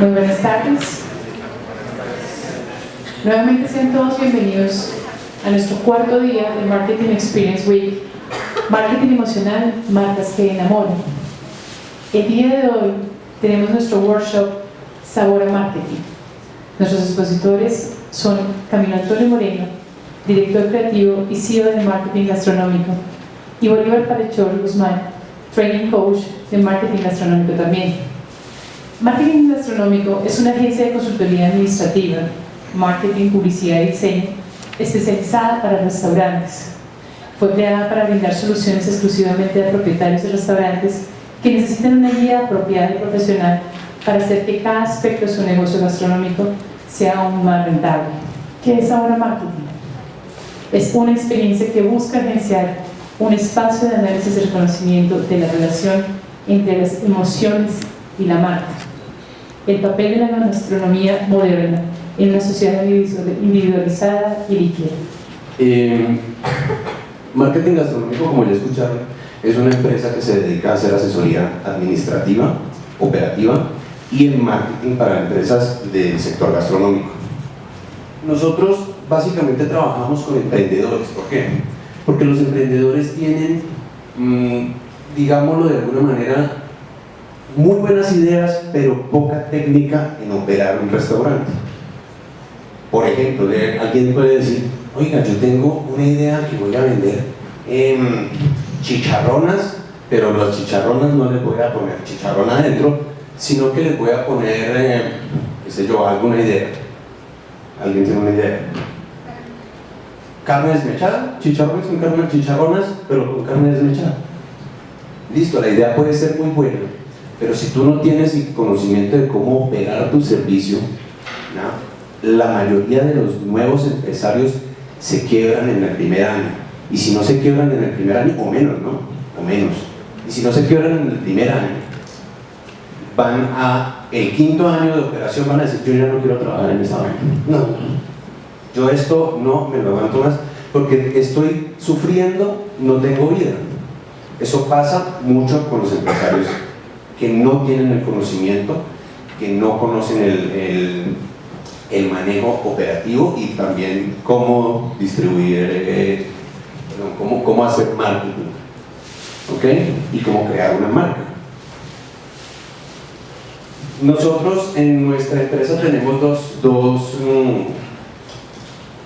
Muy buenas tardes. Nuevamente sean todos bienvenidos a nuestro cuarto día de Marketing Experience Week. Marketing emocional, marcas que enamoran. El día de hoy tenemos nuestro workshop Sabor a Marketing. Nuestros expositores son Camilo Antonio Moreno, director creativo y CEO de Marketing Gastronómico, y Bolívar Parechor Guzmán, Training Coach de Marketing Gastronómico también. Marketing Gastronómico es una agencia de consultoría administrativa, marketing, publicidad y diseño especializada para restaurantes. Fue creada para brindar soluciones exclusivamente a propietarios de restaurantes que necesitan una guía apropiada y profesional para hacer que cada aspecto de su negocio gastronómico sea aún más rentable. ¿Qué es ahora marketing? Es una experiencia que busca agenciar un espacio de análisis y reconocimiento de la relación entre las emociones y la marca. El papel de la gastronomía moderna en una sociedad individualizada y líquida. Eh, marketing gastronómico, como ya escucharon, es una empresa que se dedica a hacer asesoría administrativa, operativa y en marketing para empresas del sector gastronómico. Nosotros básicamente trabajamos con emprendedores, ¿por qué? Porque los emprendedores tienen, mmm, digámoslo de alguna manera, muy buenas ideas, pero poca técnica en operar un restaurante. Por ejemplo, alguien puede decir, oiga, yo tengo una idea que voy a vender chicharronas, pero las chicharronas no les voy a poner chicharrón adentro, sino que les voy a poner, eh, qué sé yo, alguna idea. ¿Alguien tiene una idea? Carne desmechada, chicharrones con carne, chicharronas, pero con carne desmechada. Listo, la idea puede ser muy buena, pero si tú no tienes el conocimiento de cómo operar tu servicio, la mayoría de los nuevos empresarios se quiebran en el primer año. Y si no se quiebran en el primer año, o menos, ¿no? O menos. Y si no se quiebran en el primer año, van a el quinto año de operación, van a decir, yo ya no quiero trabajar en esta vaina. No, yo esto no me lo aguanto más, porque estoy sufriendo, no tengo vida. Eso pasa mucho con los empresarios que no tienen el conocimiento, que no conocen el, el, manejo operativo y también cómo distribuir, eh, cómo, cómo hacer marketing, ¿ok? Y cómo crear una marca. Nosotros en nuestra empresa tenemos dos, dos, mmm,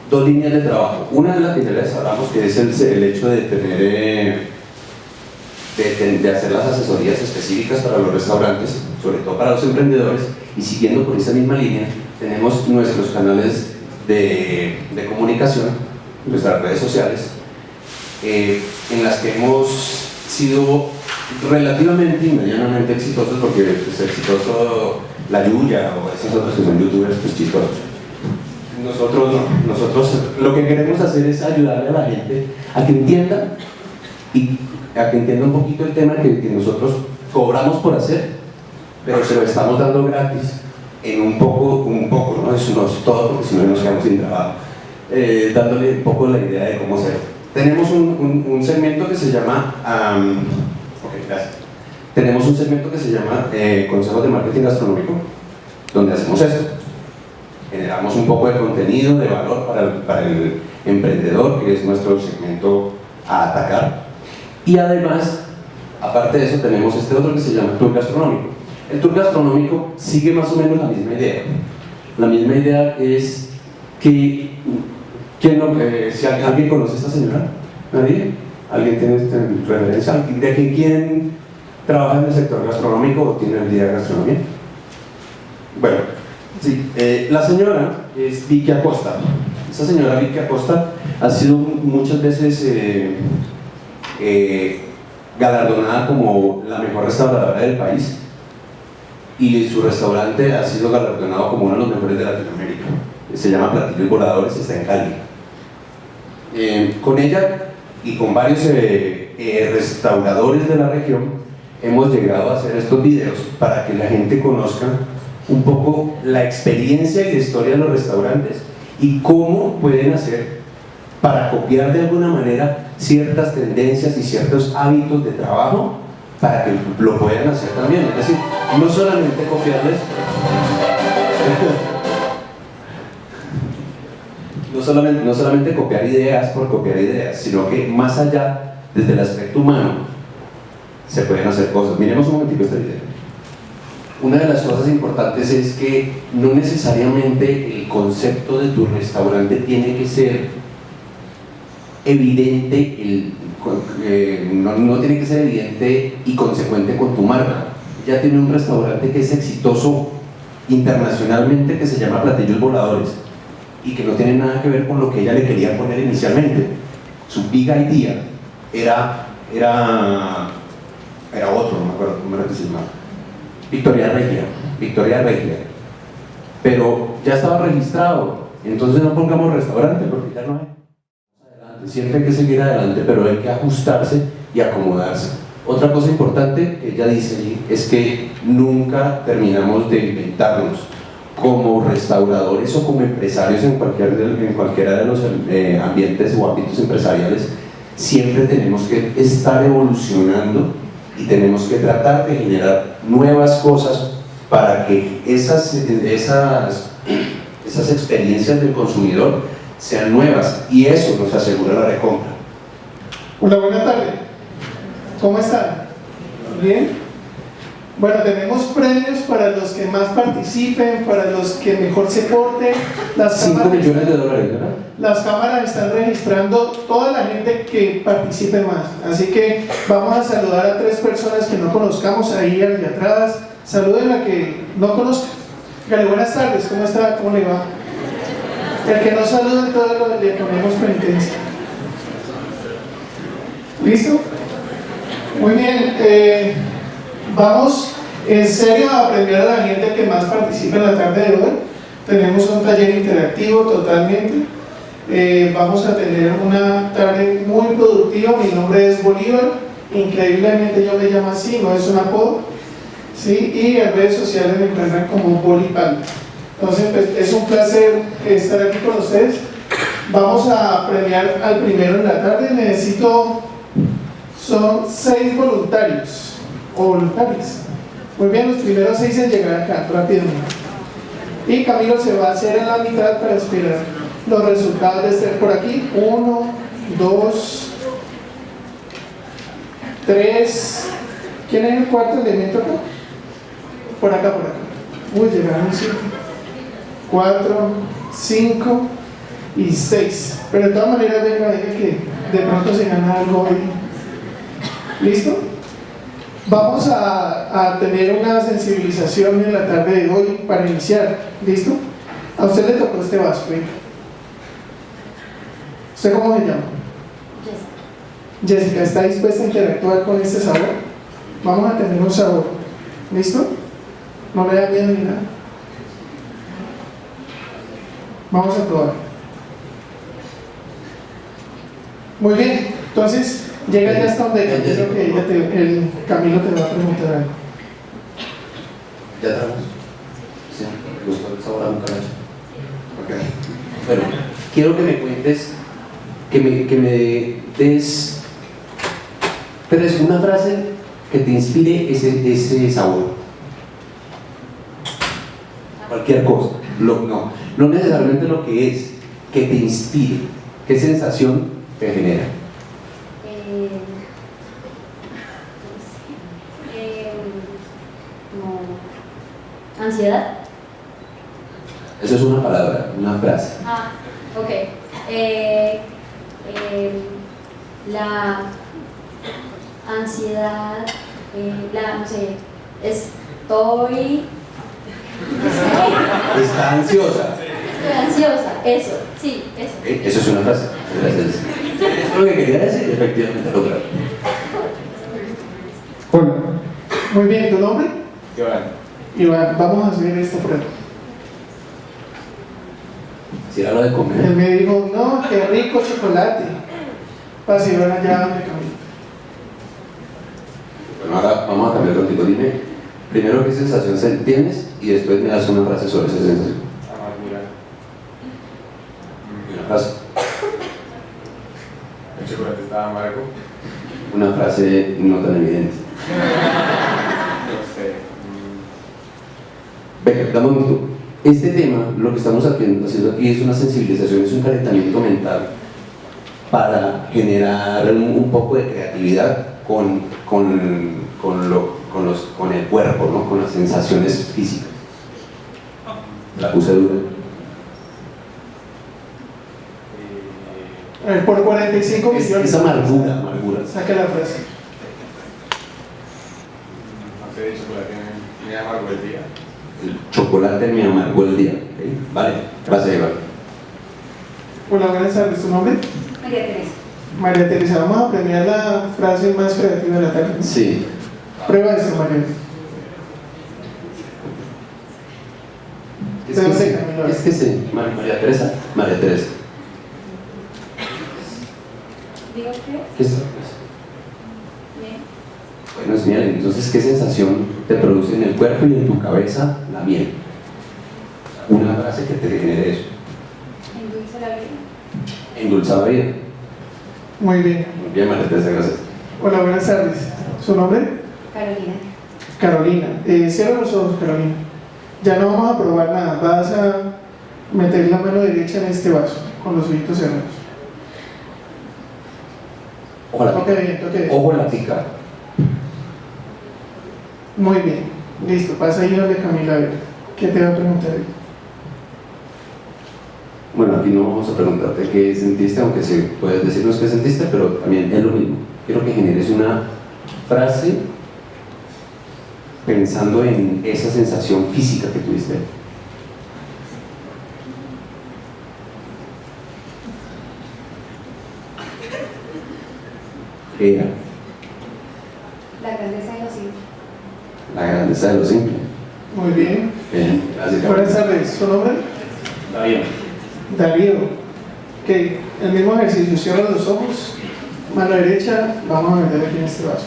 dos líneas de trabajo. Una de las que ya les hablamos, que es el, el hecho de tener... Eh, de, hacer las asesorías específicas para los restaurantes, sobre todo para los emprendedores, y siguiendo por esa misma línea, tenemos nuestros canales de, de comunicación, nuestras redes sociales, eh, en las que hemos sido relativamente y medianamente exitosos, porque es exitoso la Yuya o esos otros que son youtubers, pues chistosos. Nosotros no, nosotros lo que queremos hacer es ayudarle a la gente a que entienda y a que entienda un poquito el tema que, que nosotros cobramos por hacer, pero se lo estamos dando gratis en un poco, un poco, no, Eso no es todo porque si no nos quedamos sin trabajo, eh, dándole un poco la idea de cómo hacer. Tenemos un, segmento que se llama. Tenemos un segmento que se llama eh, Consejos de Marketing Gastronómico, donde hacemos esto. Generamos un poco de contenido, de valor para el emprendedor, que es nuestro segmento a atacar. Y además, aparte de eso, tenemos este otro que se llama Tour Gastronómico. El tour gastronómico sigue más o menos la misma idea. La misma idea es que, ¿quién no, eh, si alguien conoce a esta señora, ¿nadie? ¿Alguien tiene esta referencia? ¿De quién trabaja en el sector gastronómico o tiene el día de gastronomía? Bueno, sí, eh, la señora es Vicky Acosta. Esta señora Vicky Acosta ha sido muchas veces eh, eh, galardonada como la mejor restauradora del país y su restaurante ha sido galardonado como uno de los mejores de Latinoamérica. Se llama Platillos Voladores, está en Cali. Eh, con ella y con varios eh, restauradores de la región hemos llegado a hacer estos videos para que la gente conozca un poco la experiencia y la historia de los restaurantes y cómo pueden hacer para copiar de alguna manera ciertas tendencias y ciertos hábitos de trabajo para que lo puedan hacer también. Es decir, no solamente copiarles no solamente, no solamente copiar ideas por copiar ideas, sino que más allá, desde el aspecto humano, se pueden hacer cosas. Miremos un momentito esta idea. Una de las cosas importantes es que no necesariamente el concepto de tu restaurante tiene que ser evidente, eh, no, no tiene que ser evidente y consecuente con tu marca. Ya tiene un restaurante que es exitoso internacionalmente que se llama Platillos Voladores y que no tiene nada que ver con lo que ella le quería poner inicialmente. Su big idea era, era, era otro, no me acuerdo cómo era que se llamaba. Victoria Regia, Victoria Regia. Pero ya estaba registrado, entonces no pongamos restaurante porque ya no hay. Siempre hay que seguir adelante, pero hay que ajustarse y acomodarse. Otra cosa importante que ella dice es que nunca terminamos de inventarnos como restauradores o como empresarios en, cualquier, en cualquiera de los eh, ambientes o ámbitos empresariales, siempre tenemos que estar evolucionando y tenemos que tratar de generar nuevas cosas para que esas, esas, esas experiencias del consumidor sean nuevas y eso nos asegura la recompra. Una buena tarde. ¿Cómo están? ¿Bien? Bueno, tenemos premios para los que más participen, para los que mejor se porten. Las 5 cámaras, millones de dólares, ¿verdad? las cámaras están registrando toda la gente que participe más. Así que vamos a saludar a tres personas que no conozcamos ahí allá atrás. Saluden a que no conozcan. Buenas tardes, ¿cómo está? ¿Cómo le va? El que no saluda, entonces le ponemos penitencia. ¿Listo? Muy bien, eh, vamos en serio a aprender a la gente que más participa en la tarde de hoy. Tenemos un taller interactivo totalmente. Eh, vamos a tener una tarde muy productiva. Mi nombre es Bolívar. Increíblemente yo me llamo así, no es un apodo. ¿sí? Y en redes sociales me encuentran como Bolipal. Entonces, pues, es un placer estar aquí con ustedes. Vamos a premiar al primero en la tarde. Necesito son seis voluntarios o voluntarias. Muy bien, los primeros seis en llegar acá, rápidamente. Y Camilo se va a hacer en la mitad para esperar los resultados de este por aquí. Uno, dos, tres. ¿Quién es el cuarto elemento acá? Por acá, por acá. Uy, llegaron cinco. Cuatro, cinco y seis. Pero de todas maneras, venga, venga que de pronto se gana algo hoy. ¿Listo? Vamos a, a tener una sensibilización en la tarde de hoy para iniciar. ¿Listo? A usted le tocó este vaso, venga. ¿Usted cómo se llama? Jessica, ¿está dispuesta a interactuar con este sabor? Vamos a tener un sabor. ¿Listo? No le da miedo ni nada. Vamos a probar. Muy bien, entonces llega ya hasta donde Camilo, que te- el Camilo te va a preguntar algo. ¿Ya tragos? Sí, ¿te gustó el sabor a un caracho? Ok. Bueno, quiero que me cuentes, que me, que me des tres, una frase que te inspire ese, ese sabor. Cualquier cosa. No, no necesariamente lo que es, que te inspire. ¿Qué sensación te genera? Eh, eh, ansiedad. Eso es una palabra, una frase. Ah, ok. Eh, la ansiedad, la, no sé, estoy, Está ansiosa. estoy ansiosa, eso, sí, eso. Ok, Eso es una frase. Gracias. Es lo que quería decir, efectivamente, lo claro. Hola. Muy bien, ¿tu nombre? Iván. Iván, vamos a hacer esta prueba. Si era lo de Él comer. me dijo, no, qué rico chocolate. Pasa Iván allá donde Camilo. Bueno, ahora vamos a cambiar contigo. Dime primero qué sensación se- tienes y después me das una frase sobre esa sensación. Amargura. Y Una frase. El chocolate estaba amargo. Una frase no tan evidente. No sé. Venga, dame un minuto. Este tema, lo que estamos haciendo haciendo aquí es una sensibilización, es un calentamiento mental para generar un, un poco de creatividad con, con, con, lo- con los, con el cuerpo, ¿no? con las sensaciones físicas. La puse dura. A ver, por 45 Es, millones. es amargura, amargura. Saca la frase. De chocolate me amargo el día. El chocolate me amargó el día. Vale, vas a llevar. Hola, buenas tardes. ¿Tu nombre? María Teresa. María Teresa. Vamos a premiar la frase más creativa de la tarde. Sí. Prueba esto, María. Es ¿De que sí, es que sí. Mar- María Teresa. María Teresa. ¿Digo qué? ¿Qué es? Bien. Bueno, es miel. Entonces, ¿qué sensación te produce en el cuerpo y en tu cabeza la miel? Una frase que te genere eso. Endulce la vida. Endulza la vida. Muy bien. Muy bien, María Teresa, gracias. Hola, buenas tardes. ¿Su nombre? Carolina. Carolina. Eh, cierra los ojos, Carolina. Ya no vamos a probar nada. Vas a meter la mano derecha en este vaso, con los ojitos cerrados. Ojo la bien, toque bien. Ojo la pica. Muy bien. Listo, pasa ahí donde Camila a ver. ¿Qué te va a preguntar? Bueno, aquí no vamos a preguntarte qué sentiste, aunque sí puedes decirnos qué sentiste, pero también es lo mismo. Quiero que generes una frase pensando en esa sensación física que tuviste. ¿Qué era? La grandeza de los hijos. La grandeza de lo simple. Muy bien. Bien, gracias. Buenas tardes. ¿Su nombre? Darío. Darío. Ok, el mismo ejercicio. Cierra los ojos. Mano derecha. Vamos a meter aquí en este vaso.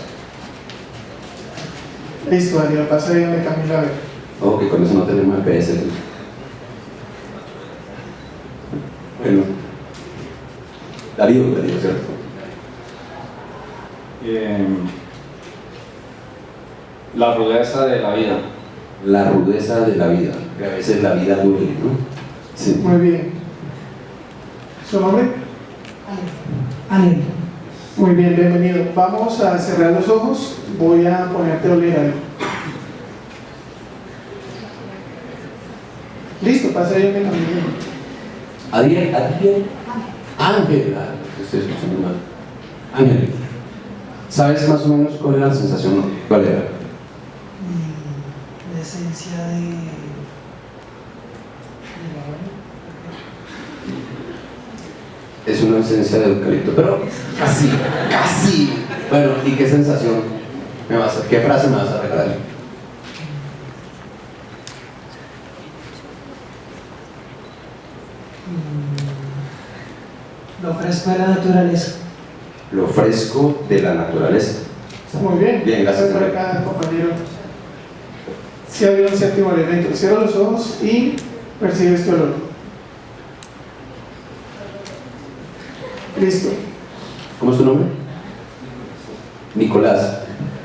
Listo, Darío. Pasa ahí donde Camila a ver. Ojo que con eso no tenemos EPS. Bueno. Darío, Darío, ¿cierto? Em, la rudeza de la vida. La rudeza de la vida, que a veces la vida duele, ¿no? Sí. Muy bien. ¿Su nombre? Ángel, Muy bien, bienvenido. Vamos a cerrar los ojos. Voy a ponerte a oler algo. Listo, pasa ahí donde Camila. Adiel, Adiel. Ángel, ah, estoy escuchando mal. Ángel, ¿sabes más o menos cuál era la sensación? ¿Cuál era? mm, la esencia de, la. Es una esencia de eucalipto, pero casi, casi. Bueno, ¿y qué sensación me vas a, qué frase me vas a regalar? Mm, Lo fresco de la naturaleza. Lo fresco de la naturaleza. Muy bien. Bien, gracias, Por acá, compañero. Si había un séptimo elemento. Cierra los ojos y percibe este olor. Listo. ¿Cómo es tu nombre? Nicolás.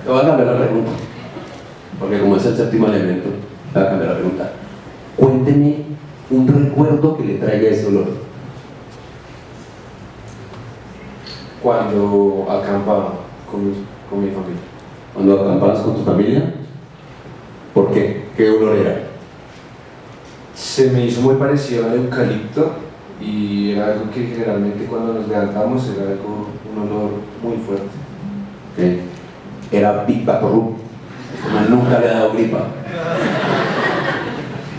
Te voy a cambiar la pregunta. Porque como es el séptimo elemento, te voy a cambiar la pregunta. Cuénteme un recuerdo que le traiga ese olor. Cuando acampaba con mi, con mi familia. Cuando acampabas con tu familia, ¿por qué? ¿Qué olor era? Se me hizo muy parecido al eucalipto y era algo que generalmente cuando nos levantamos era algo, un olor muy fuerte. ¿Qué? Era Big Vaporub. Nunca le ha dado gripa.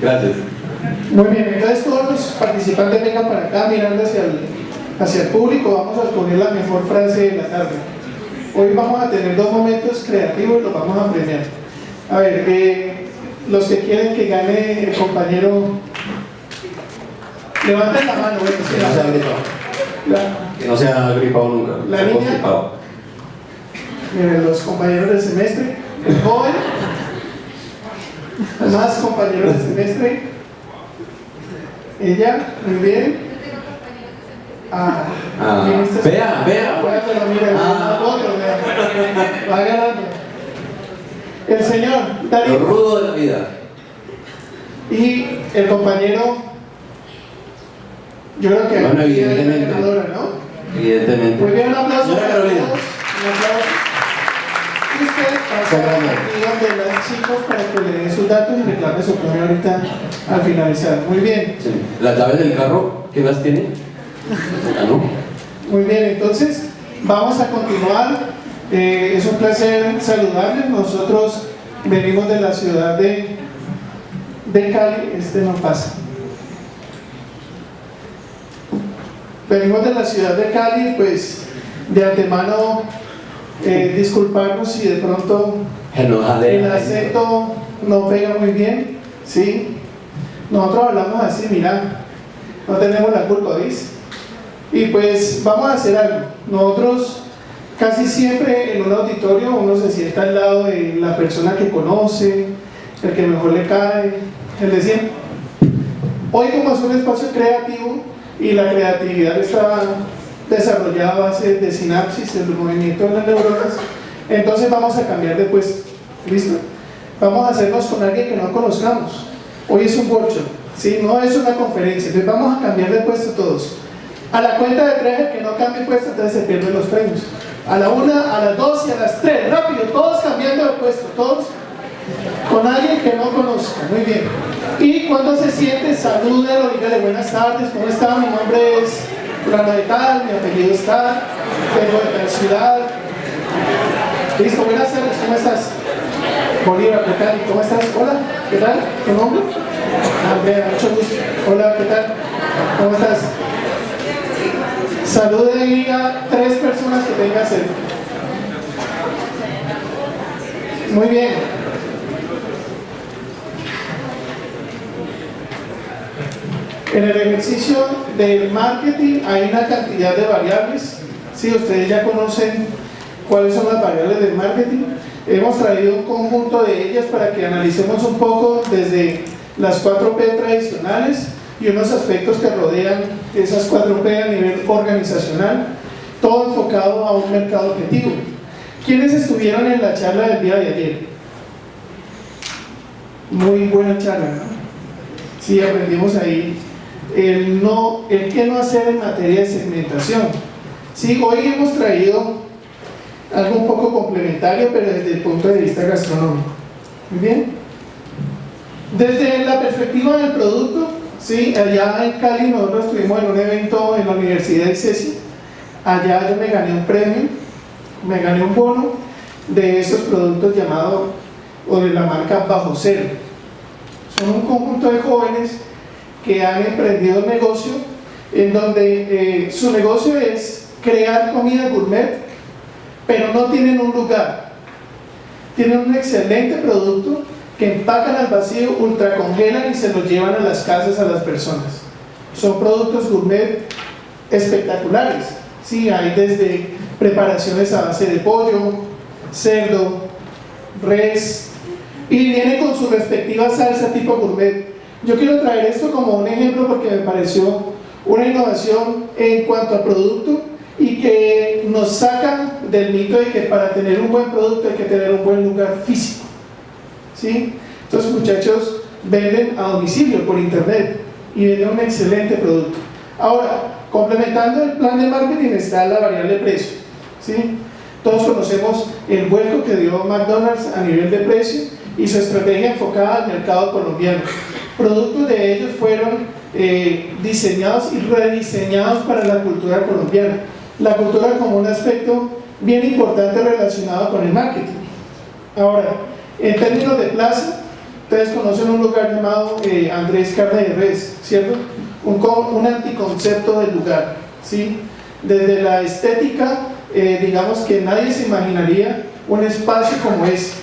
Gracias. Muy bien, entonces todos los participantes vengan para acá mirando hacia el, hacia el público. Vamos a escoger la mejor frase de la tarde. Hoy vamos a tener dos momentos creativos y los vamos a premiar. A ver, eh, los que quieren que gane el compañero, levanten la mano. bueno, Que no se ha la- gripado. la- Que no se ha gripado nunca. La niña. Miren, los compañeros del semestre, el joven, más compañeros del semestre, ella, muy bien. Ah, Ah, este- vea, vea. Pero Ah. otro, vea. Va ganando. El señor, Lo Darío. rudo de la vida. Y el compañero, yo creo que Bueno, evidentemente. ganadora, ¿no? Evidentemente. Muy bien, un aplauso Señora Carolina. Un aplauso. Y usted pasa donde las chicos para que le den sus datos y reclame su premio ahorita al finalizar. Muy bien. Sí. ¿Las llaves del carro? ¿Quién las tiene? Ah, no. Muy bien, entonces vamos a continuar. Eh, es un placer saludarles. Nosotros venimos de la ciudad de, de Cali. Este no pasa. Venimos de la ciudad de Cali, pues de antemano eh, disculparnos si de pronto el acento no pega muy bien, ¿sí? Nosotros hablamos así, mira, no tenemos la culpa, ¿viste? Y pues vamos a hacer algo. Nosotros casi siempre en un auditorio uno se sienta al lado de la persona que conoce, el que mejor le cae, el de siempre. Hoy como es un espacio creativo y la creatividad está desarrollada a base de sinapsis, del movimiento de las neuronas, entonces vamos a cambiar de puesto. ¿Listo? Vamos a hacernos con alguien que no conozcamos. Hoy es un workshop, ¿sí? no es una conferencia, entonces vamos a cambiar de puesto todos. A la cuenta de tres, el que no cambie puesto, entonces se pierden los premios. A la una, a las dos y a las tres, rápido, todos cambiando de puesto, todos con alguien que no conozca, muy bien. Y cuando se siente, salúdelo, dígale buenas tardes, ¿cómo está? Mi nombre es fulano de tal, mi apellido es tal, vengo de tal ciudad. Listo, buenas tardes, ¿cómo estás? Bolívar, ¿qué tal? ¿Cómo estás? Hola, ¿qué tal? ¿Tu nombre? Andrea, mucho gusto. Hola, ¿qué tal? ¿Cómo estás? Salude y a tres personas que tenga cerca. Muy bien. En el ejercicio del marketing hay una cantidad de variables. Si ustedes ya conocen cuáles son las variables del marketing, hemos traído un conjunto de ellas para que analicemos un poco desde las 4P tradicionales y unos aspectos que rodean esas 4P a nivel organizacional, todo enfocado a un mercado objetivo. ¿Quiénes estuvieron en la charla del día de ayer? Muy buena charla, ¿no? Sí, aprendimos ahí el, no, el qué no hacer en materia de segmentación. Sí, hoy hemos traído algo un poco complementario, pero desde el punto de vista gastronómico. Bien. Desde la perspectiva del producto, sí, allá en Cali nosotros estuvimos en un evento en la Universidad de Ceci. Allá yo me gané un premio, me gané un bono de esos productos llamados, o de la marca Bajo Cero. Son un conjunto de jóvenes que han emprendido un negocio en donde eh, su negocio es crear comida gourmet, pero no tienen un lugar. Tienen un excelente producto que empacan al vacío, ultracongelan y se los llevan a las casas a las personas. Son productos gourmet espectaculares. Sí, hay desde preparaciones a base de pollo, cerdo, res, y viene con su respectiva salsa tipo gourmet. Yo quiero traer esto como un ejemplo porque me pareció una innovación en cuanto a producto y que nos saca del mito de que para tener un buen producto hay que tener un buen lugar físico. ¿Sí? Estos muchachos venden a domicilio por internet y venden un excelente producto. Ahora, complementando el plan de marketing está la variable precio. ¿Sí? Todos conocemos el vuelco que dio McDonald's a nivel de precio y su estrategia enfocada al mercado colombiano. Productos de ellos fueron eh, diseñados y rediseñados para la cultura colombiana. La cultura como un aspecto bien importante relacionado con el marketing. Ahora, en términos de plaza, ustedes conocen un lugar llamado eh, Andrés Carne de Res, ¿cierto? Un, un anticoncepto del lugar, ¿sí? Desde la estética, eh, digamos que nadie se imaginaría un espacio como este.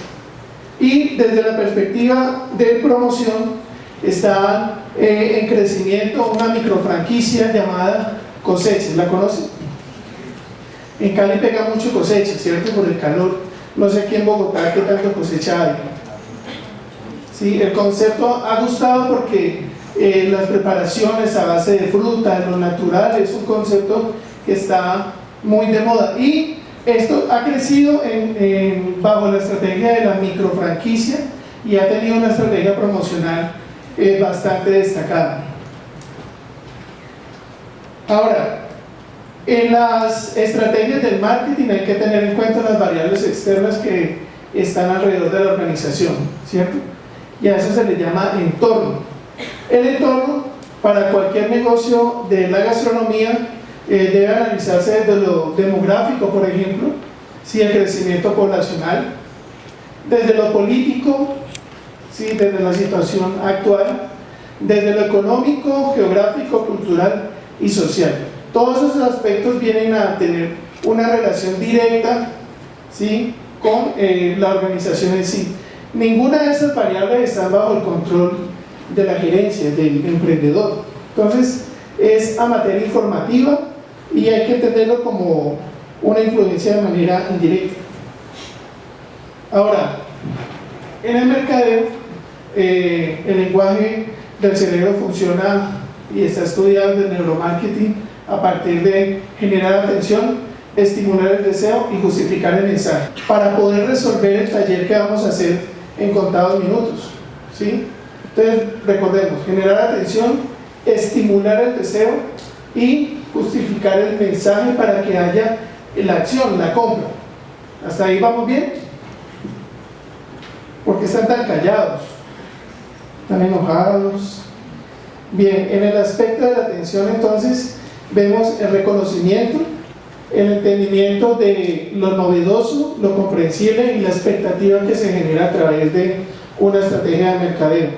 Y desde la perspectiva de promoción, está eh, en crecimiento una microfranquicia llamada Cosechas, ¿la conocen? En Cali pega mucho cosecha, ¿cierto? Por el calor. No sé aquí en Bogotá qué tanto cosecha hay. Sí, el concepto ha gustado porque eh, las preparaciones a base de fruta, de lo natural, es un concepto que está muy de moda. Y esto ha crecido en, en, bajo la estrategia de la microfranquicia y ha tenido una estrategia promocional eh, bastante destacada. Ahora, en las estrategias del marketing hay que tener en cuenta las variables externas que están alrededor de la organización, ¿cierto? Y a eso se le llama entorno. El entorno, para cualquier negocio de la gastronomía, eh, debe analizarse desde lo demográfico, por ejemplo, si el crecimiento poblacional, desde lo político, ¿sí? desde la situación actual, desde lo económico, geográfico, cultural y social. Todos esos aspectos vienen a tener una relación directa ¿sí? con eh, la organización en sí. Ninguna de esas variables está bajo el control de la gerencia, del emprendedor. Entonces, es a materia informativa y hay que entenderlo como una influencia de manera indirecta. Ahora, en el mercadeo, eh, el lenguaje del cerebro funciona y está estudiado en neuromarketing a partir de generar atención, estimular el deseo y justificar el mensaje para poder resolver el taller que vamos a hacer en contados minutos. ¿sí? Entonces, recordemos, generar atención, estimular el deseo y justificar el mensaje para que haya la acción, la compra. ¿Hasta ahí vamos bien? ¿Por qué están tan callados? ¿Están enojados? Bien, en el aspecto de la atención entonces vemos el reconocimiento, el entendimiento de lo novedoso, lo comprensible y la expectativa que se genera a través de una estrategia de mercadeo.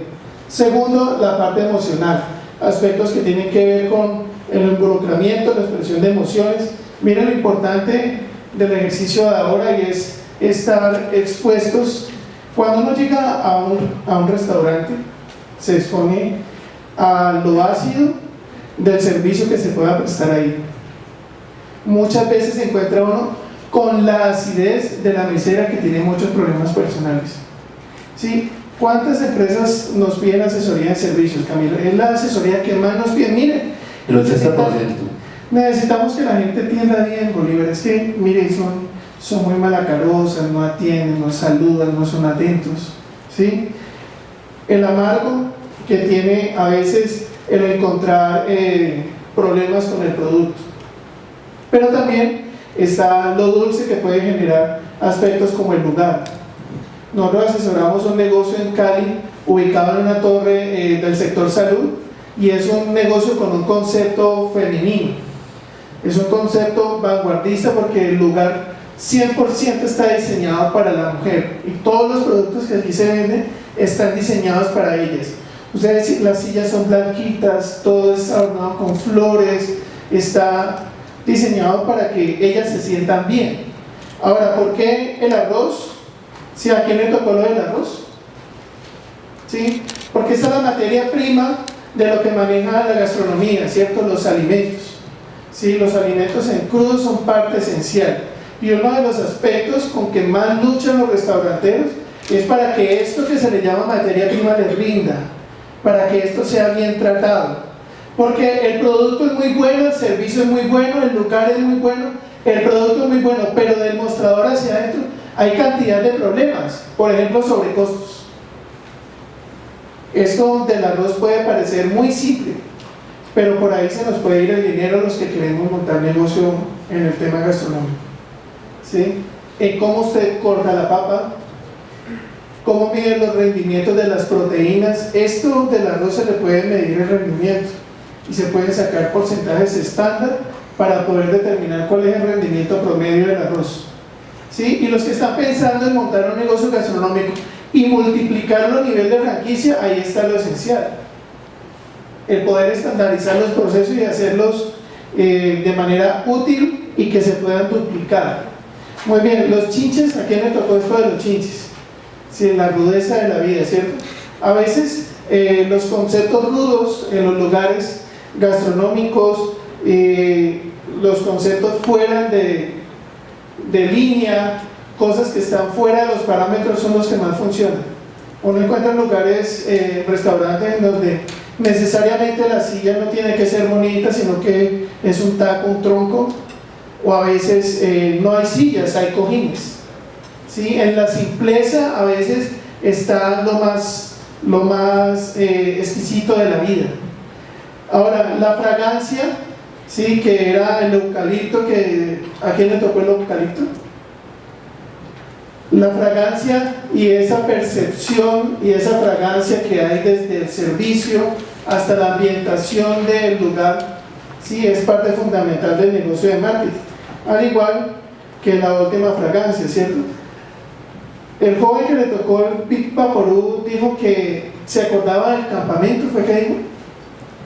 Segundo, la parte emocional, aspectos que tienen que ver con el involucramiento, la expresión de emociones. Miren lo importante del ejercicio de ahora y es estar expuestos. Cuando uno llega a un, a un restaurante, se expone a lo ácido del servicio que se pueda prestar ahí. Muchas veces se encuentra uno con la acidez de la mesera que tiene muchos problemas personales. ¿Sí? ¿Cuántas empresas nos piden asesoría en servicios, Camilo? Es la asesoría que más nos piden. Miren, El 80%. necesitamos que la gente atienda bien, Bolívar. Es que, miren, son, son muy malacarosas, no atienden, no saludan, no son atentos. ¿sí? El amargo que tiene a veces el encontrar eh, problemas con el producto. Pero también está lo dulce que puede generar aspectos como el lugar. Nosotros asesoramos un negocio en Cali ubicado en una torre eh, del sector salud y es un negocio con un concepto femenino. Es un concepto vanguardista porque el lugar 100% está diseñado para la mujer y todos los productos que aquí se venden están diseñados para ellas. Ustedes, las sillas son blanquitas, todo es adornado con flores, está diseñado para que ellas se sientan bien. Ahora, ¿por qué el arroz? ¿Sí, ¿A quién le tocó lo del arroz? ¿Sí? Porque esta es la materia prima de lo que maneja la gastronomía, ¿cierto? Los alimentos. ¿Sí? Los alimentos en crudo son parte esencial. Y uno de los aspectos con que más luchan los restauranteros es para que esto que se le llama materia prima les rinda, para que esto sea bien tratado. Porque el producto es muy bueno, el servicio es muy bueno, el lugar es muy bueno, el producto es muy bueno, pero del mostrador hacia adentro hay cantidad de problemas, por ejemplo sobrecostos. Esto del arroz puede parecer muy simple, pero por ahí se nos puede ir el dinero los que queremos montar negocio en el tema gastronómico. ¿Sí? En cómo usted corta la papa, cómo mide los rendimientos de las proteínas. Esto del arroz se le puede medir el rendimiento y se pueden sacar porcentajes estándar para poder determinar cuál es el rendimiento promedio del arroz. ¿Sí? Y los que están pensando en montar un negocio gastronómico y multiplicarlo a nivel de franquicia, ahí está lo esencial. El poder estandarizar los procesos y hacerlos eh, de manera útil y que se puedan duplicar. Muy bien, los chinches, ¿a quién le tocó esto de los chinches? Sí, la rudeza de la vida, ¿cierto? A veces eh, los conceptos rudos en los lugares gastronómicos, eh, los conceptos fuera de, de línea, cosas que están fuera de los parámetros son los que más funcionan. Uno encuentra lugares, eh, restaurantes en donde necesariamente la silla no tiene que ser bonita, sino que es un taco, un tronco, o a veces no hay sillas, hay cojines. ¿Sí? En la simpleza a veces está lo más lo más eh, exquisito de la vida. Ahora, la fragancia, sí, que era el eucalipto, que, ¿a quién le tocó el eucalipto? La fragancia y esa percepción y esa fragancia que hay desde el servicio hasta la ambientación del lugar, sí, es parte fundamental del negocio de marketing. Al igual que la última fragancia, ¿cierto? El joven que le tocó el Big Vaporú dijo que se acordaba del campamento, fue que dijo,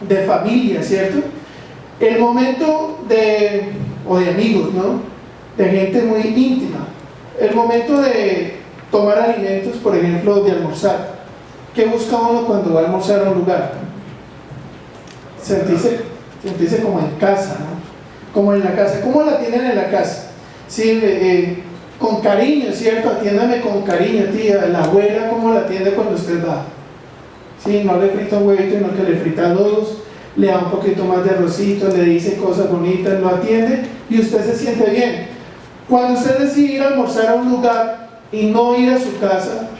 de familia, ¿cierto? El momento de, o de amigos, ¿no? De gente muy íntima. El momento de tomar alimentos, por ejemplo, de almorzar. ¿Qué busca uno cuando va a almorzar a un lugar? Sentirse, sentirse como en casa, ¿no? Como en la casa. ¿Cómo la tienen en la casa? Sí, eh, eh, con cariño, ¿cierto? Atiéndame con cariño, tía. La abuela, ¿cómo la atiende cuando usted va? Sí, no le frita un huevito, no que le frita dos, le da un poquito más de arrocito, le dice cosas bonitas, lo atiende y usted se siente bien. Cuando usted decide ir a almorzar a un lugar y no ir a su casa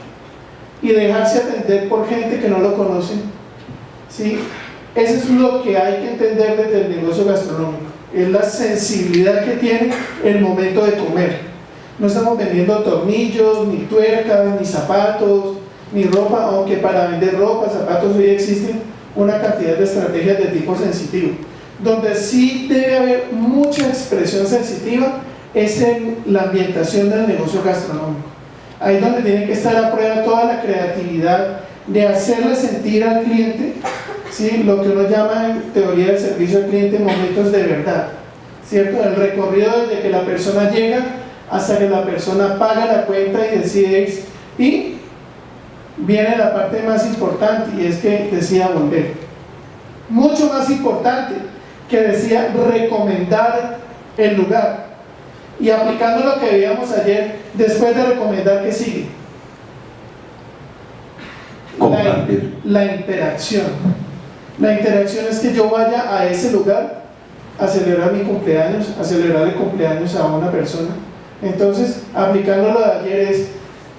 y dejarse atender por gente que no lo conoce, ¿sí? Eso es lo que hay que entender desde el negocio gastronómico. Es la sensibilidad que tiene el momento de comer. No estamos vendiendo tornillos, ni tuercas, ni zapatos, ni ropa, aunque para vender ropa, zapatos hoy existen una cantidad de estrategias de tipo sensitivo. Donde sí debe haber mucha expresión sensitiva es en la ambientación del negocio gastronómico. Ahí donde tiene que estar a prueba toda la creatividad de hacerle sentir al cliente ¿sí? lo que uno llama en teoría del servicio al cliente momentos de verdad. ¿cierto? El recorrido desde que la persona llega hasta que la persona paga la cuenta y decide y viene la parte más importante y es que decía volver. Mucho más importante que decía recomendar el lugar. Y aplicando lo que veíamos ayer después de recomendar que sigue la, la interacción. La interacción es que yo vaya a ese lugar a celebrar mi cumpleaños a celebrar el cumpleaños a una persona entonces aplicando lo de ayer es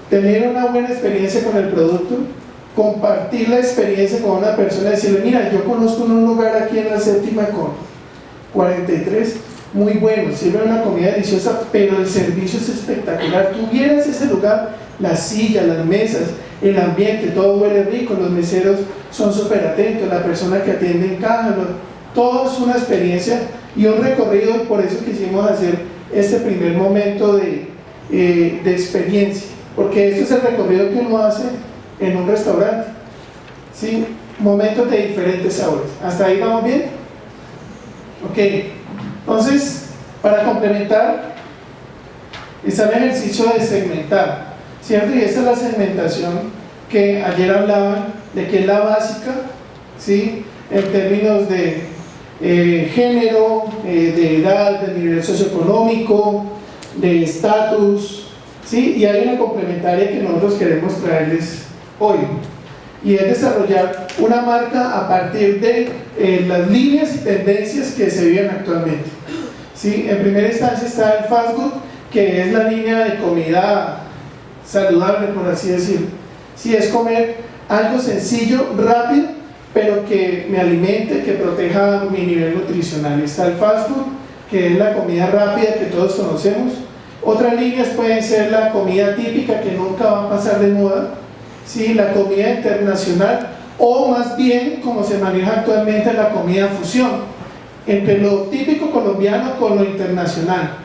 tener una buena experiencia con el producto, compartir la experiencia con una persona, decirle, mira, yo conozco un lugar aquí en la séptima con 43, muy bueno, sirve una comida deliciosa, pero el servicio es espectacular. Tuvieras ese lugar, las sillas, las mesas, el ambiente, todo huele rico, los meseros son súper atentos, la persona que atiende en caja, todo es una experiencia y un recorrido, por eso quisimos hacer este primer momento de, eh, de experiencia porque este es el recorrido que uno hace en un restaurante ¿sí? momentos de diferentes sabores ¿hasta ahí vamos bien? ok entonces para complementar está el ejercicio de segmentar ¿cierto? y esta es la segmentación que ayer hablaban de que es la básica ¿sí? en términos de eh, género, eh, de edad, de nivel socioeconómico, de estatus, ¿sí? Y hay una complementaria que nosotros queremos traerles hoy y es desarrollar una marca a partir de eh, las líneas y tendencias que se viven actualmente. ¿sí? En primera instancia está el fast food, que es la línea de comida saludable, por así decirlo. Sí, es comer algo sencillo, rápido, pero que me alimente, que proteja mi nivel nutricional. Está el fast food, que es la comida rápida que todos conocemos, otras líneas pueden ser la comida típica que nunca va a pasar de moda, ¿sí? la comida internacional o más bien como se maneja actualmente la comida fusión entre lo típico colombiano con lo internacional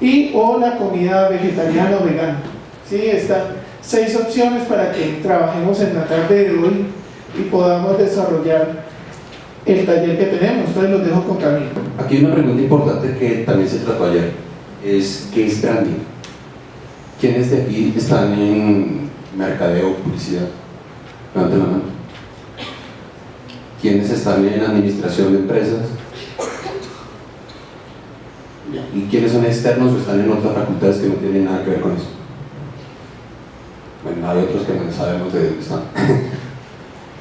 y o la comida vegetariana o vegana. ¿sí? Están seis opciones para que trabajemos en la tarde de hoy y podamos desarrollar el taller que tenemos. Entonces los dejo con Camilo. Aquí hay una pregunta importante que también se trató ayer es qué es branding. ¿Quiénes de aquí están en mercadeo, publicidad? Levanten la mano. ¿Quiénes están en administración de empresas? ¿Y quiénes son externos o están en otras facultades que no tienen nada que ver con eso? Bueno, hay otros que no sabemos de dónde están.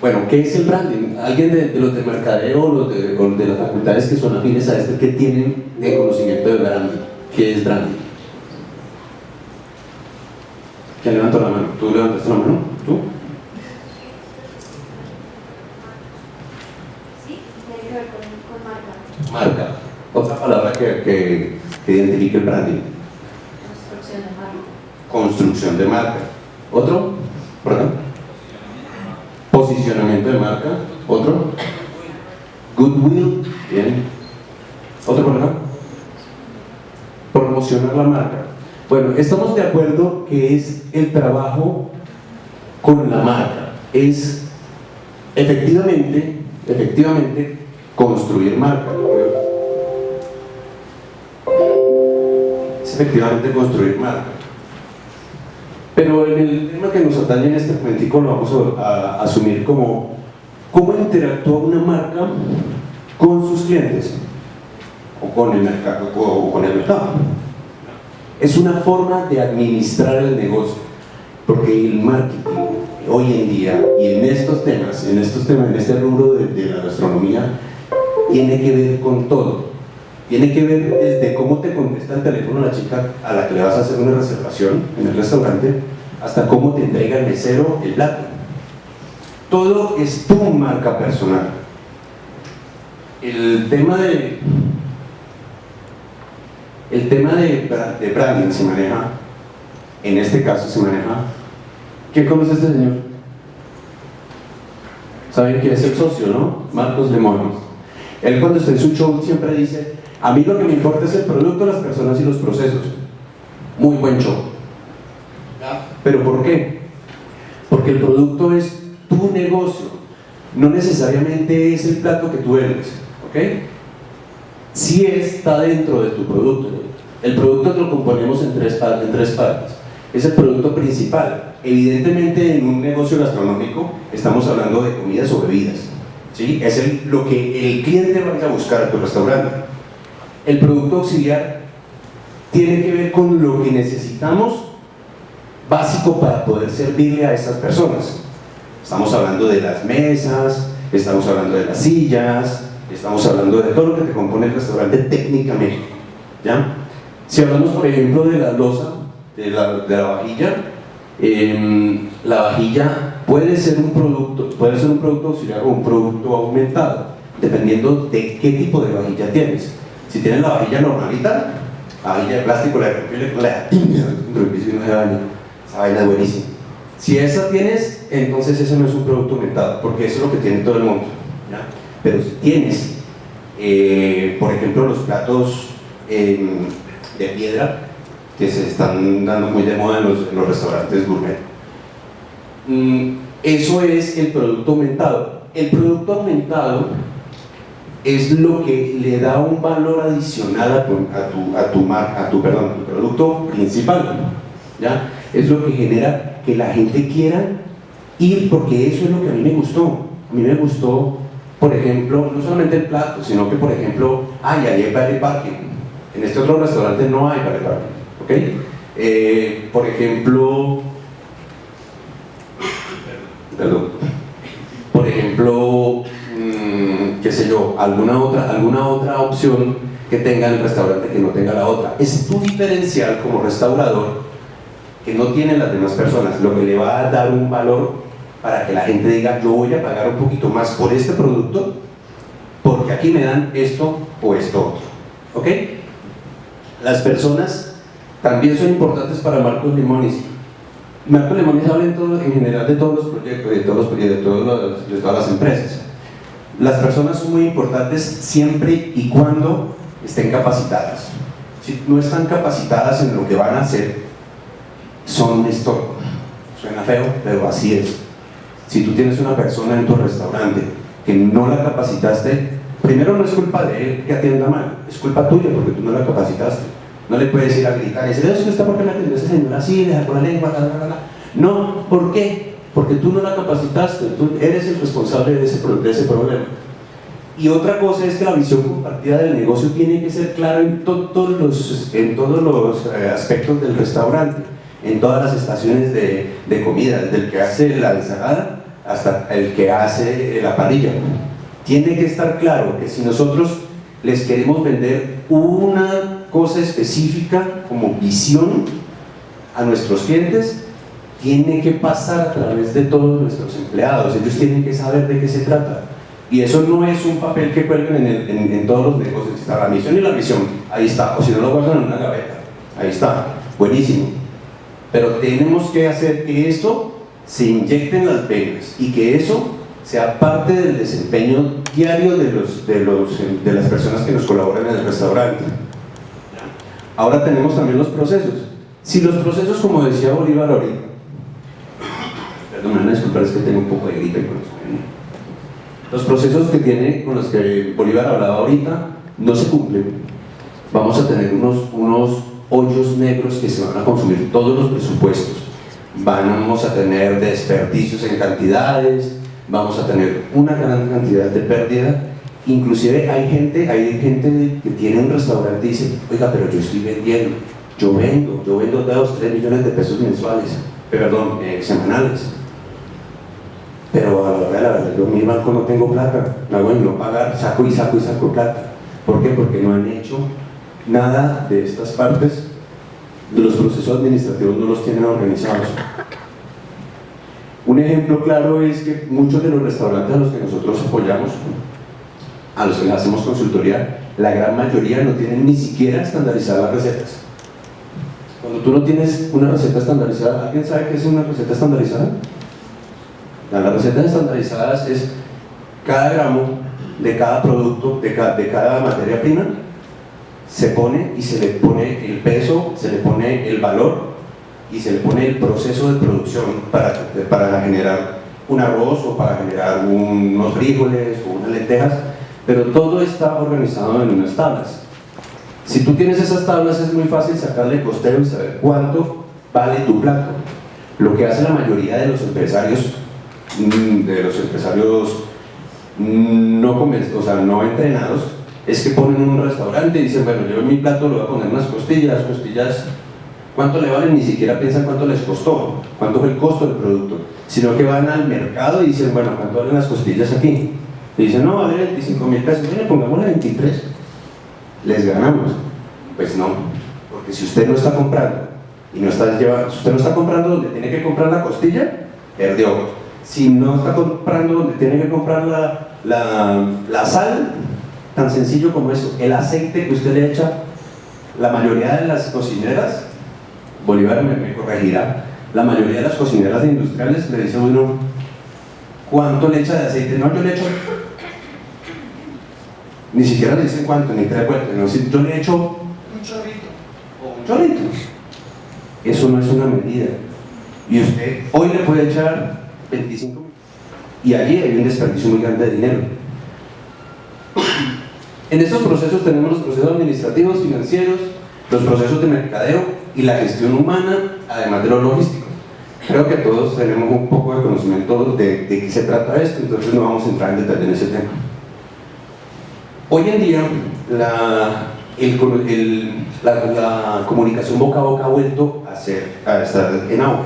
Bueno, ¿qué es el branding? Alguien de, los de mercadeo o los de, las facultades que son afines a este, ¿qué tienen de conocimiento de branding? ¿Qué es branding? ¿Quién levantó la mano? ¿Tú levantaste la mano? ¿Tú? Sí, tiene que ver con, marca. Marca. Otra palabra que, que, identifique el branding. Construcción de marca. Construcción de marca. ¿Otro? ¿Perdón? Posicionamiento de marca. ¿Otro? Goodwill. Bien. ¿Otro por? Promocionar la marca. Bueno, estamos de acuerdo que es el trabajo con la marca. Es efectivamente, efectivamente, construir marca. Es efectivamente construir marca. Pero en el tema que nos atañe en este momentico lo vamos a, asumir como cómo interactúa una marca con sus clientes o con el mercado. O con el mercado. Es una forma de administrar el negocio, porque el marketing hoy en día y en estos temas, en estos temas, en este rubro de la gastronomía, tiene que ver con todo. Tiene que ver desde cómo te contesta el teléfono la chica a la que le vas a hacer una reservación en el restaurante, hasta cómo te entrega el mesero el plato. Todo es tu marca personal. El tema de el tema de, de branding se maneja, en este caso se maneja. ¿Quién conoce a este señor? Saben que es el socio, ¿no? Marcos Lemón. Él cuando está en su show siempre dice, a mí lo que me importa es el producto, las personas y los procesos. Muy buen show. ¿Pero por qué? Porque el producto es tu negocio, no necesariamente es el plato que tú vendes, ¿ok? Sí está dentro de tu producto. El producto lo componemos en tres, partes. Es el producto principal. Evidentemente en un negocio gastronómico estamos hablando de comidas o bebidas. ¿sí? Es lo que el cliente va a buscar a tu restaurante. El producto auxiliar tiene que ver con lo que necesitamos básico para poder servirle a esas personas. Estamos hablando de las mesas, estamos hablando de las sillas, estamos hablando de todo lo que te compone el restaurante técnicamente. ¿ya? Si hablamos, por ejemplo, de la losa, de la, de la vajilla, em, la vajilla puede ser un producto, puede ser un producto auxiliar o un producto aumentado, dependiendo de qué tipo de vajilla tienes. Si tienes la vajilla normalita, la vajilla de plástico, la de papel, la tiña daña. Esa vaina es buenísima. Si esa tienes, entonces eso no es un producto aumentado, porque eso es lo que tiene todo el mundo. Pero si tienes, eh, por ejemplo, los platos em, de piedra, que se están dando muy de moda en los, en los restaurantes gourmet, mm, eso es el producto aumentado. El producto aumentado es lo que le da un valor adicional a tu, a tu, mar- a tu, perdón, a tu producto principal. ¿ya? Es lo que genera que la gente quiera ir porque eso es lo que a mí me gustó. A mí me gustó, por ejemplo, no solamente el plato, sino que, por ejemplo, ay, ahí hay vale parking. En este otro restaurante no hay vale parking. ¿ok? Eh, por ejemplo, perdón, por ejemplo, mm, qué sé yo, alguna otra, alguna otra opción que tenga el restaurante que no tenga la otra. Es tu diferencial como restaurador que no tienen las demás personas, lo que le va a dar un valor para que la gente diga, yo voy a pagar un poquito más por este producto porque aquí me dan esto o esto otro. ¿Ok? Las personas también son importantes para Marcos Limones. Marcos Limones habla en, general de todos los proyectos, de, todos los, de, de todas las empresas. Las personas son muy importantes siempre y cuando estén capacitadas. Si no están capacitadas en lo que van a hacer, son un estorbo. Suena feo, pero así es. Si tú tienes una persona en tu restaurante que no la capacitaste, primero no es culpa de él que atienda mal, es culpa tuya porque tú no la capacitaste. No le puedes ir a gritar y decir, eso está porque me atendió esa señora así, deja con la lengua, la, la, la, la". No, ¿por qué? Porque tú no la capacitaste, tú eres el responsable de ese, de ese problema. Y otra cosa es que la visión compartida del negocio tiene que ser clara en, to- todos los, en todos los eh, aspectos del restaurante, en todas las estaciones de, de comida, desde el que hace la ensalada hasta el que hace la parrilla. Tiene que estar claro que si nosotros les queremos vender una cosa específica como visión a nuestros clientes, tiene que pasar a través de todos nuestros empleados. Ellos tienen que saber de qué se trata. Y eso no es un papel que cuelguen en, todos los negocios, está la misión y la visión, ahí está, o si no lo guardan en una gaveta, ahí está, buenísimo. Pero tenemos que hacer que eso se inyecte en las venas y que eso sea parte del desempeño diario de, los, de, los, de las personas que nos colaboran en el restaurante. Ahora tenemos también los procesos. Si los procesos, como decía Bolívar ahorita, disculpar, es que tengo un poco de gripe con eso. Los procesos que tiene, con los que Bolívar hablaba ahorita, no se cumplen. Vamos a tener unos, unos hoyos negros que se van a consumir todos los presupuestos. Vamos a tener desperdicios en cantidades, vamos a tener una gran cantidad de pérdida. Inclusive hay gente, hay gente que tiene un restaurante y dice, oiga, pero yo estoy vendiendo, yo vendo, yo vendo 2, 3 millones de pesos mensuales, perdón, eh, semanales pero a la verdad, yo mi banco no tengo plata, me hago en no pagar, saco y saco y saco plata. ¿Por qué? Porque no han hecho nada de estas partes, de los procesos administrativos no los tienen organizados. Un ejemplo claro es que muchos de los restaurantes a los que nosotros apoyamos, a los que hacemos consultoría, la gran mayoría no tienen ni siquiera estandarizadas las recetas. Cuando tú no tienes una receta estandarizada, ¿alguien sabe qué es una receta estandarizada? Las recetas estandarizadas es cada gramo de cada producto, de cada, de cada materia prima, se pone y se le pone el peso, se le pone el valor y se le pone el proceso de producción para, para generar un arroz o para generar unos frijoles o unas lentejas, pero todo está organizado en unas tablas. Si tú tienes esas tablas es muy fácil sacarle costeo y saber cuánto vale tu plato. Lo que hace la mayoría de los empresarios de los empresarios mm, no, o sea, no entrenados es que ponen un restaurante y dicen, bueno, yo en mi plato le voy a poner unas costillas, costillas, ¿cuánto le valen? Ni siquiera piensan cuánto les costó, cuánto fue el costo del producto, sino que van al mercado y dicen, bueno, ¿cuánto valen las costillas aquí? Y dicen, no, vale 25 mil pesos, mire, pongámosle 23, les ganamos. Pues no, porque si usted no está comprando y no está llevando, si usted no está comprando donde tiene que comprar la costilla, perdió. Si no está comprando donde tiene que comprar la, la, la sal, tan sencillo como eso, el aceite que usted le echa, la mayoría de las cocineras, Bolívar me, me corregirá, la mayoría de las cocineras industriales le dice uno, ¿cuánto le echa de aceite? No, yo le echo, ni siquiera le dicen cuánto, ni tres vueltas, no, si yo le echo Un chorrito. o un chorrito. Eso no es una medida. Y usted hoy le puede echar 25 mil. Y allí hay un desperdicio muy grande de dinero. En estos procesos tenemos los procesos administrativos, financieros, los procesos de mercadeo y la gestión humana, además de lo logístico. Creo que todos tenemos un poco de conocimiento de, de qué se trata esto, entonces no vamos a entrar en detalle en ese tema. Hoy en día, la, la- la comunicación boca a boca ha vuelto a, ser, a estar en auge.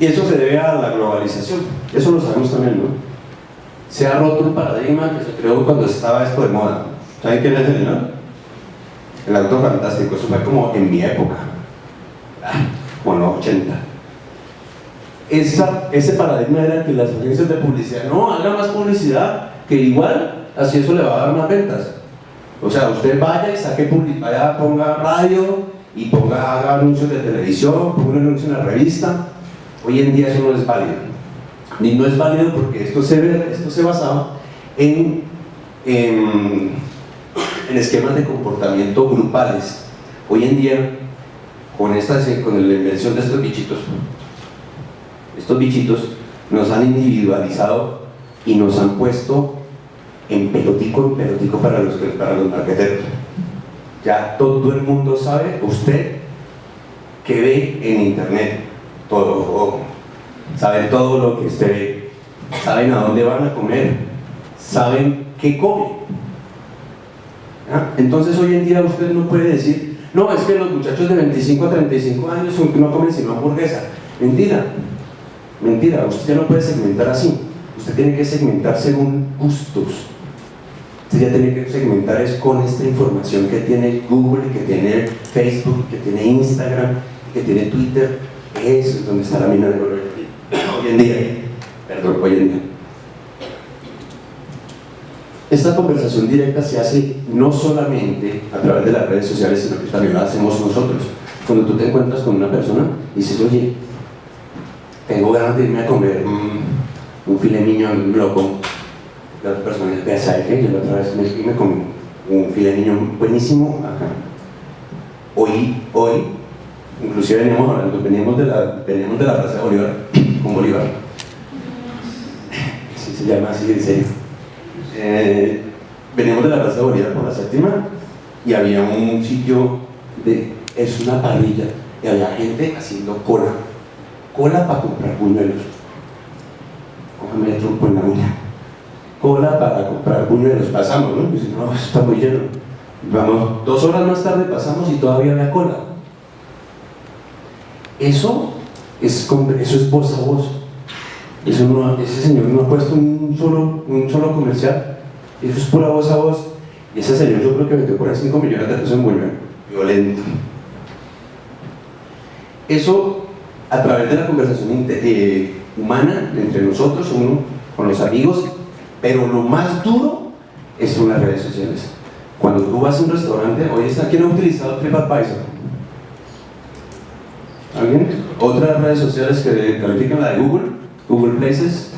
Y eso se debe a la globalización. Eso lo sabemos también, ¿no? Se ha roto un paradigma que se creó cuando estaba esto de moda. ¿Saben quién es el no? El auto fantástico. Eso fue como en mi época. Como en los 80. Esa, ese paradigma era que las agencias de publicidad no hagan más publicidad, que igual así eso le va a dar más ventas. O sea, usted vaya y saque publicidad, ponga radio y ponga, haga anuncios de televisión, ponga un anuncio en la revista. Hoy en día eso no es válido. Ni no es válido porque esto se, esto se basaba en, en, en esquemas de comportamiento grupales. Hoy en día, con, con la invención de estos bichitos, estos bichitos nos han individualizado y nos han puesto en pelotico en pelotico para los, para los marqueteros. Ya todo el mundo sabe, usted que ve en internet, todo, saben todo lo que usted ve, saben a dónde van a comer, saben qué come. ¿Ah? Entonces hoy en día usted no puede decir, no, es que los muchachos de 25 a 35 años no comen sino hamburguesa. Mentira, mentira, usted no puede segmentar así. Usted tiene que segmentar según gustos. Usted ya tiene que segmentar es con esta información que tiene Google, que tiene Facebook, que tiene Instagram, que tiene Twitter. Eso es donde está la mina de oro hoy en día. Perdón, hoy en día. esta conversación directa se hace no solamente a través de las redes sociales, sino que también la hacemos nosotros. Cuando tú te encuentras con una persona y dices, oye, tengo ganas de irme a comer mm, un filet mignon loco, la otra persona dice, ¿sabes qué? Yo la otra vez me, me comí un filet mignon buenísimo, ajá. Hoy, hoy, inclusive veníamos veníamos de la, veníamos de la Plaza de Bolívar, con Bolívar, sí se llama así, en serio. Eh, veníamos de la Plaza de Bolívar por la séptima y había un sitio de, es una parrilla, y había gente haciendo cola, cola para comprar buñuelos. El trompo en la uña. Cola para comprar buñuelos. Pasamos, ¿no? Y dice, no, está muy lleno. Vamos, dos horas más tarde pasamos y todavía había cola. Eso es, eso es voz a voz. Eso no, ese señor no ha puesto un solo, un solo comercial. Eso es pura voz a voz. Y ese señor yo creo que metió por ahí 5 millones de pesos en buñuelo. Violento. Eso a través de la conversación eh, humana entre nosotros, uno con los amigos, pero lo más duro es en las redes sociales. Cuando tú vas a un restaurante, hoy está, ¿quién ha utilizado TripAdvisor? ¿Alguien? Otras redes sociales que califican la de Google, Google Places,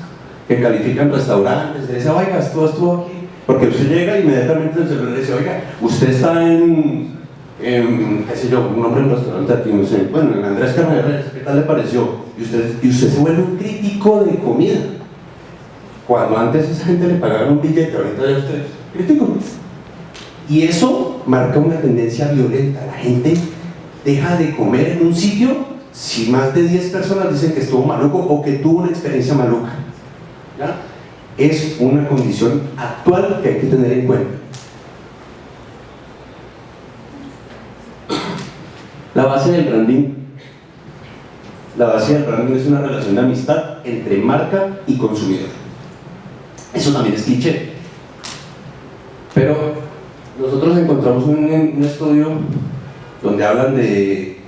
que califican restaurantes, dice, oiga, estuvo, estuvo aquí. Porque usted llega inmediatamente el celular le dice, oiga, usted está en, qué sé yo, un hombre en restaurante aquí, no sé, bueno, en Andrés Carreras, ¿qué tal le pareció? Y usted, y usted se vuelve un crítico de comida. Cuando antes esa gente le pagaban un billete, ahorita ya usted crítico. Y eso marca una tendencia violenta. La gente deja de comer en un sitio si más de 10 personas dicen que estuvo maluco o que tuvo una experiencia maluca. Es una condición actual que hay que tener en cuenta. La base del branding la base del branding es una relación de amistad entre marca y consumidor. Eso también es cliché. Pero nosotros encontramos un estudio donde hablan de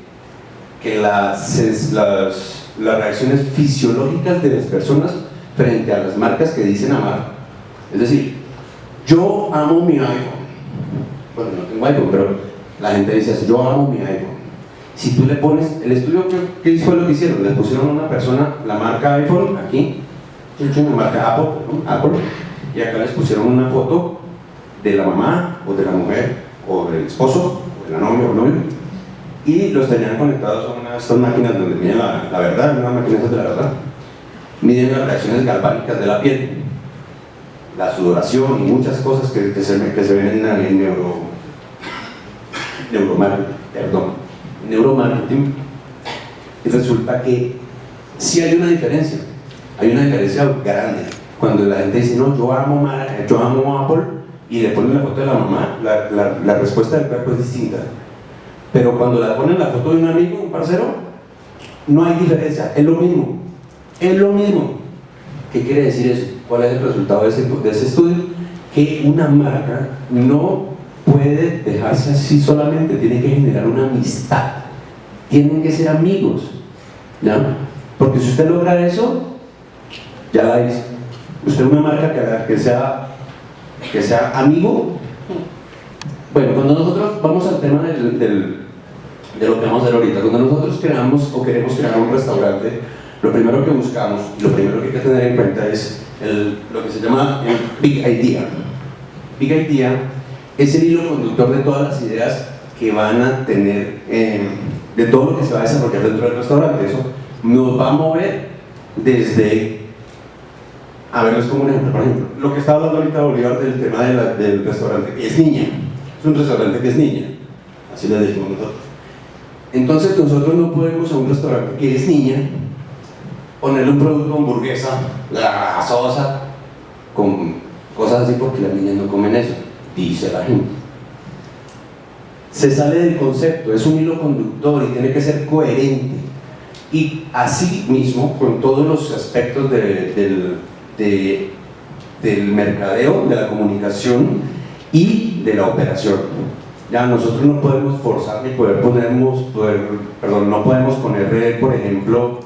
que las, las, las reacciones fisiológicas de las personas frente a las marcas que dicen amar. Es decir, yo amo mi iPhone. Bueno, no tengo iPhone, pero la gente dice así, yo amo mi iPhone. Si tú le pones, el estudio que fue lo que hicieron, le pusieron a una persona la marca iPhone aquí, la marca Apple, ¿no? Apple, y acá les pusieron una foto de la mamá o de la mujer o del esposo o de la novia o novio y los tenían conectados a una de estas máquinas donde miden la, la verdad, una máquina de la verdad. Miden las reacciones galvánicas de la piel la sudoración y muchas cosas que, se, ven en, en neuro neuromarketing, perdón, neuromarketing. Y resulta que sí hay una diferencia hay una diferencia grande. Cuando la gente dice no, yo amo, yo amo Apple y le ponen la foto de la mamá, la, la- la respuesta del cuerpo es distinta. Pero cuando le ponen la foto de un amigo, un parcero, no hay diferencia, es lo mismo. Es lo mismo. ¿Qué quiere decir eso? ¿Cuál es el resultado de ese, de ese estudio? Que una marca no puede dejarse así solamente, tiene que generar una amistad. Tienen que ser amigos. ¿ya? Porque si usted logra eso, ya la hizo. Usted una marca que sea que sea amigo. Bueno, cuando nosotros vamos al tema del, del- de lo que vamos a hacer ahorita, cuando nosotros creamos o queremos crear un restaurante, lo primero que buscamos, lo primero que hay que tener en cuenta es el- lo que se llama el Big Idea. Big Idea es el hilo conductor de todas las ideas que van a tener, eh, de todo lo que se va a desarrollar dentro del restaurante. Eso nos va a mover desde a ver, es como un ejemplo, por ejemplo, lo que está hablando ahorita Bolívar del tema de del restaurante, que es niña, es un restaurante que es niña, así le decimos nosotros. Entonces nosotros no podemos a un restaurante que es niña ponerle un producto hamburguesa, grasosa, con cosas así porque las niñas no comen eso, dice la gente. Se sale del concepto, es un hilo conductor y tiene que ser coherente. Y así mismo, con todos los aspectos de- del, de- del mercadeo, de la comunicación y de la operación. Ya nosotros no podemos forzar ni poder ponernos, poder, perdón, no podemos poner, por ejemplo,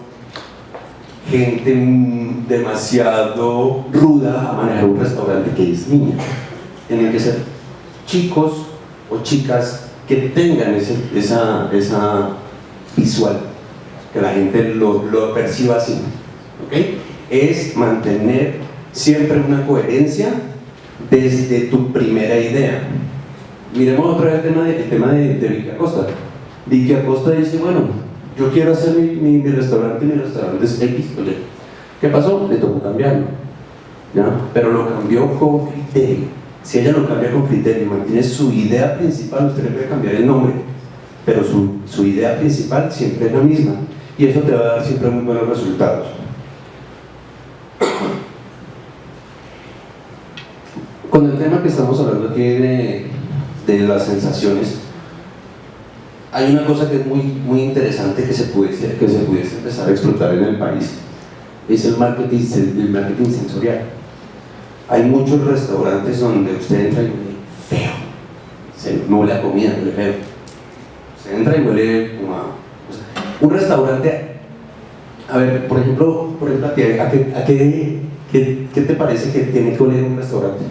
gente demasiado ruda a manejar un restaurante que es niña. tienen que ser chicos o chicas que tengan ese- esa, esa visual, que la gente lo, lo perciba así. ¿ok? Es mantener siempre una coherencia desde tu primera idea. Miremos otra vez el tema de, el tema de, de Vicky Acosta. Vicky Acosta dice, bueno, yo quiero hacer mi, mi, mi restaurante, mi restaurante es X, oye, ¿qué pasó? Le tocó cambiarlo, ¿ya? Pero lo cambió con criterio. Si ella lo cambia con criterio y mantiene su idea principal, usted le puede cambiar el nombre, pero su, su idea principal siempre es la misma y eso te va a dar siempre muy buenos resultados. Con el tema que estamos hablando aquí de, las sensaciones, hay una cosa que es muy, muy interesante que se, pudiese, que se pudiese empezar a explotar en el país, es el marketing, el marketing sensorial. Hay muchos restaurantes donde usted entra y huele feo, se nula la comida, huele feo. Usted entra y huele como a... un restaurante, a ver, por ejemplo, por ejemplo a, ¿a a qué, qué- qué te parece que tiene que oler un restaurante?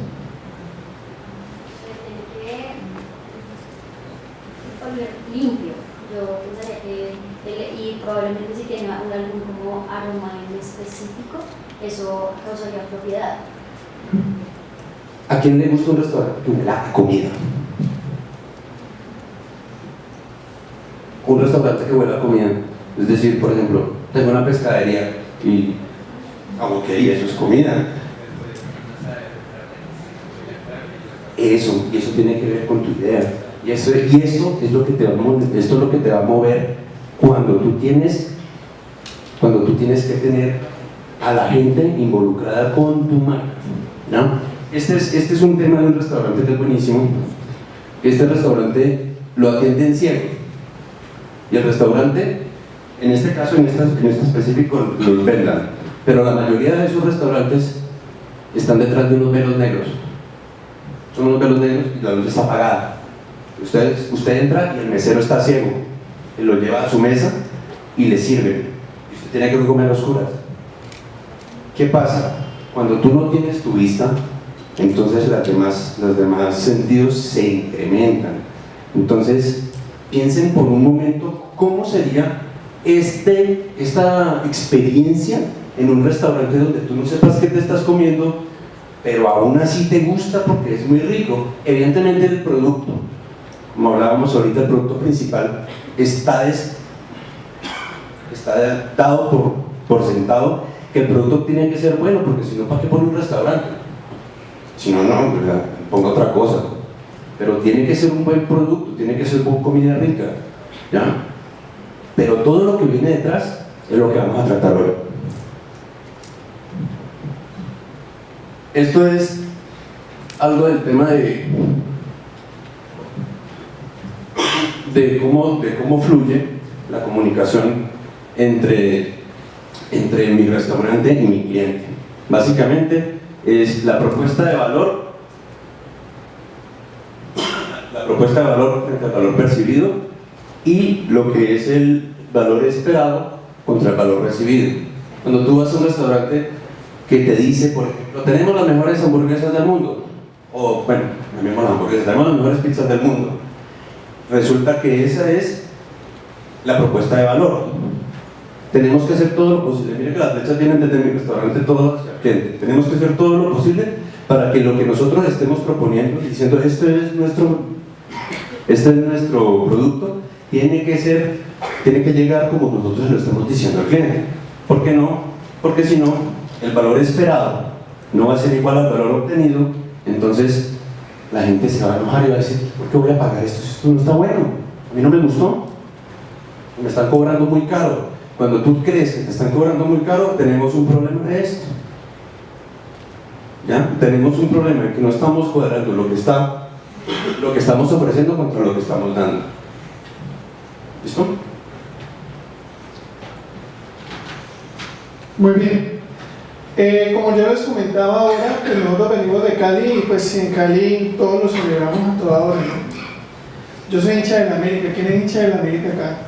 Tiene que oler limpio. Yo pensaría que, el- y probablemente si tiene un- algún como aroma en específico, ¿A quién le gusta un restaurante que huela a comida? Un restaurante que huela a comida. Es decir, por ejemplo, tengo una pescadería y aguaquería, eso es comida. Eso, y eso tiene que ver con tu idea. Y eso, y eso es lo que te va a mover, esto es lo que te va a mover cuando tú tienes, cuando tú tienes que tener a la gente involucrada con tu marca. ¿no? Este, es, este es un tema de un restaurante que es buenísimo. Este restaurante lo atienden ciego. Y el restaurante, en este caso, en este, en este específico, lo vendan. Pero la mayoría de esos restaurantes están detrás de unos velos negros. Son unos velos negros y la luz está apagada. Usted, usted entra y el mesero está ciego. Lo lleva a su mesa y le sirve. Y usted tiene que comer a oscuras. ¿Qué pasa? Cuando tú no tienes tu vista, entonces las demás, los demás sentidos se incrementan. Entonces, piensen por un momento cómo sería este, esta experiencia en un restaurante donde tú no sepas qué te estás comiendo, pero aún así te gusta porque es muy rico. Evidentemente el producto, como hablábamos ahorita, el producto principal está, des- está dado por, por sentado que el producto tiene que ser bueno, porque si no, ¿para qué pone un restaurante? Si no, no, ponga otra cosa. Pero tiene que ser un buen producto, tiene que ser comida rica, ¿ya? Pero todo lo que viene detrás es lo que vamos a tratar hoy. Esto es algo del tema de, de, cómo, de cómo fluye la comunicación entre, entre mi restaurante y mi cliente. Básicamente es la propuesta de valor, la propuesta de valor frente al valor percibido y lo que es el valor esperado contra el valor recibido. Cuando tú vas a un restaurante que te dice, por ejemplo, tenemos las mejores hamburguesas del mundo, o bueno, tenemos las hamburguesas, tenemos las mejores pizzas del mundo, resulta que esa es la propuesta de valor. Tenemos que hacer todo lo posible. Mire que las flechas vienen desde mi restaurante, cliente. Tenemos que hacer todo lo posible para que lo que nosotros estemos proponiendo, diciendo esto es nuestro, este es nuestro producto, tiene que ser, tiene que llegar como nosotros lo estamos diciendo al cliente. ¿Por qué no? Porque si no, el valor esperado no va a ser igual al valor obtenido, entonces la gente se va a enojar y va a decir, ¿por qué voy a pagar esto esto no está bueno? A mí no me gustó, me están cobrando muy caro. Cuando tú crees que te están cobrando muy caro, tenemos un problema de esto. ¿Ya? Tenemos un problema de que no estamos cuadrando lo que, está, lo que estamos ofreciendo contra lo que estamos dando. ¿Listo? Muy bien. Eh, como ya les comentaba ahora, que nosotros venimos de Cali y pues en Cali todos lo celebramos a toda hora. Yo soy hincha de la América. ¿Quién es hincha de la América acá?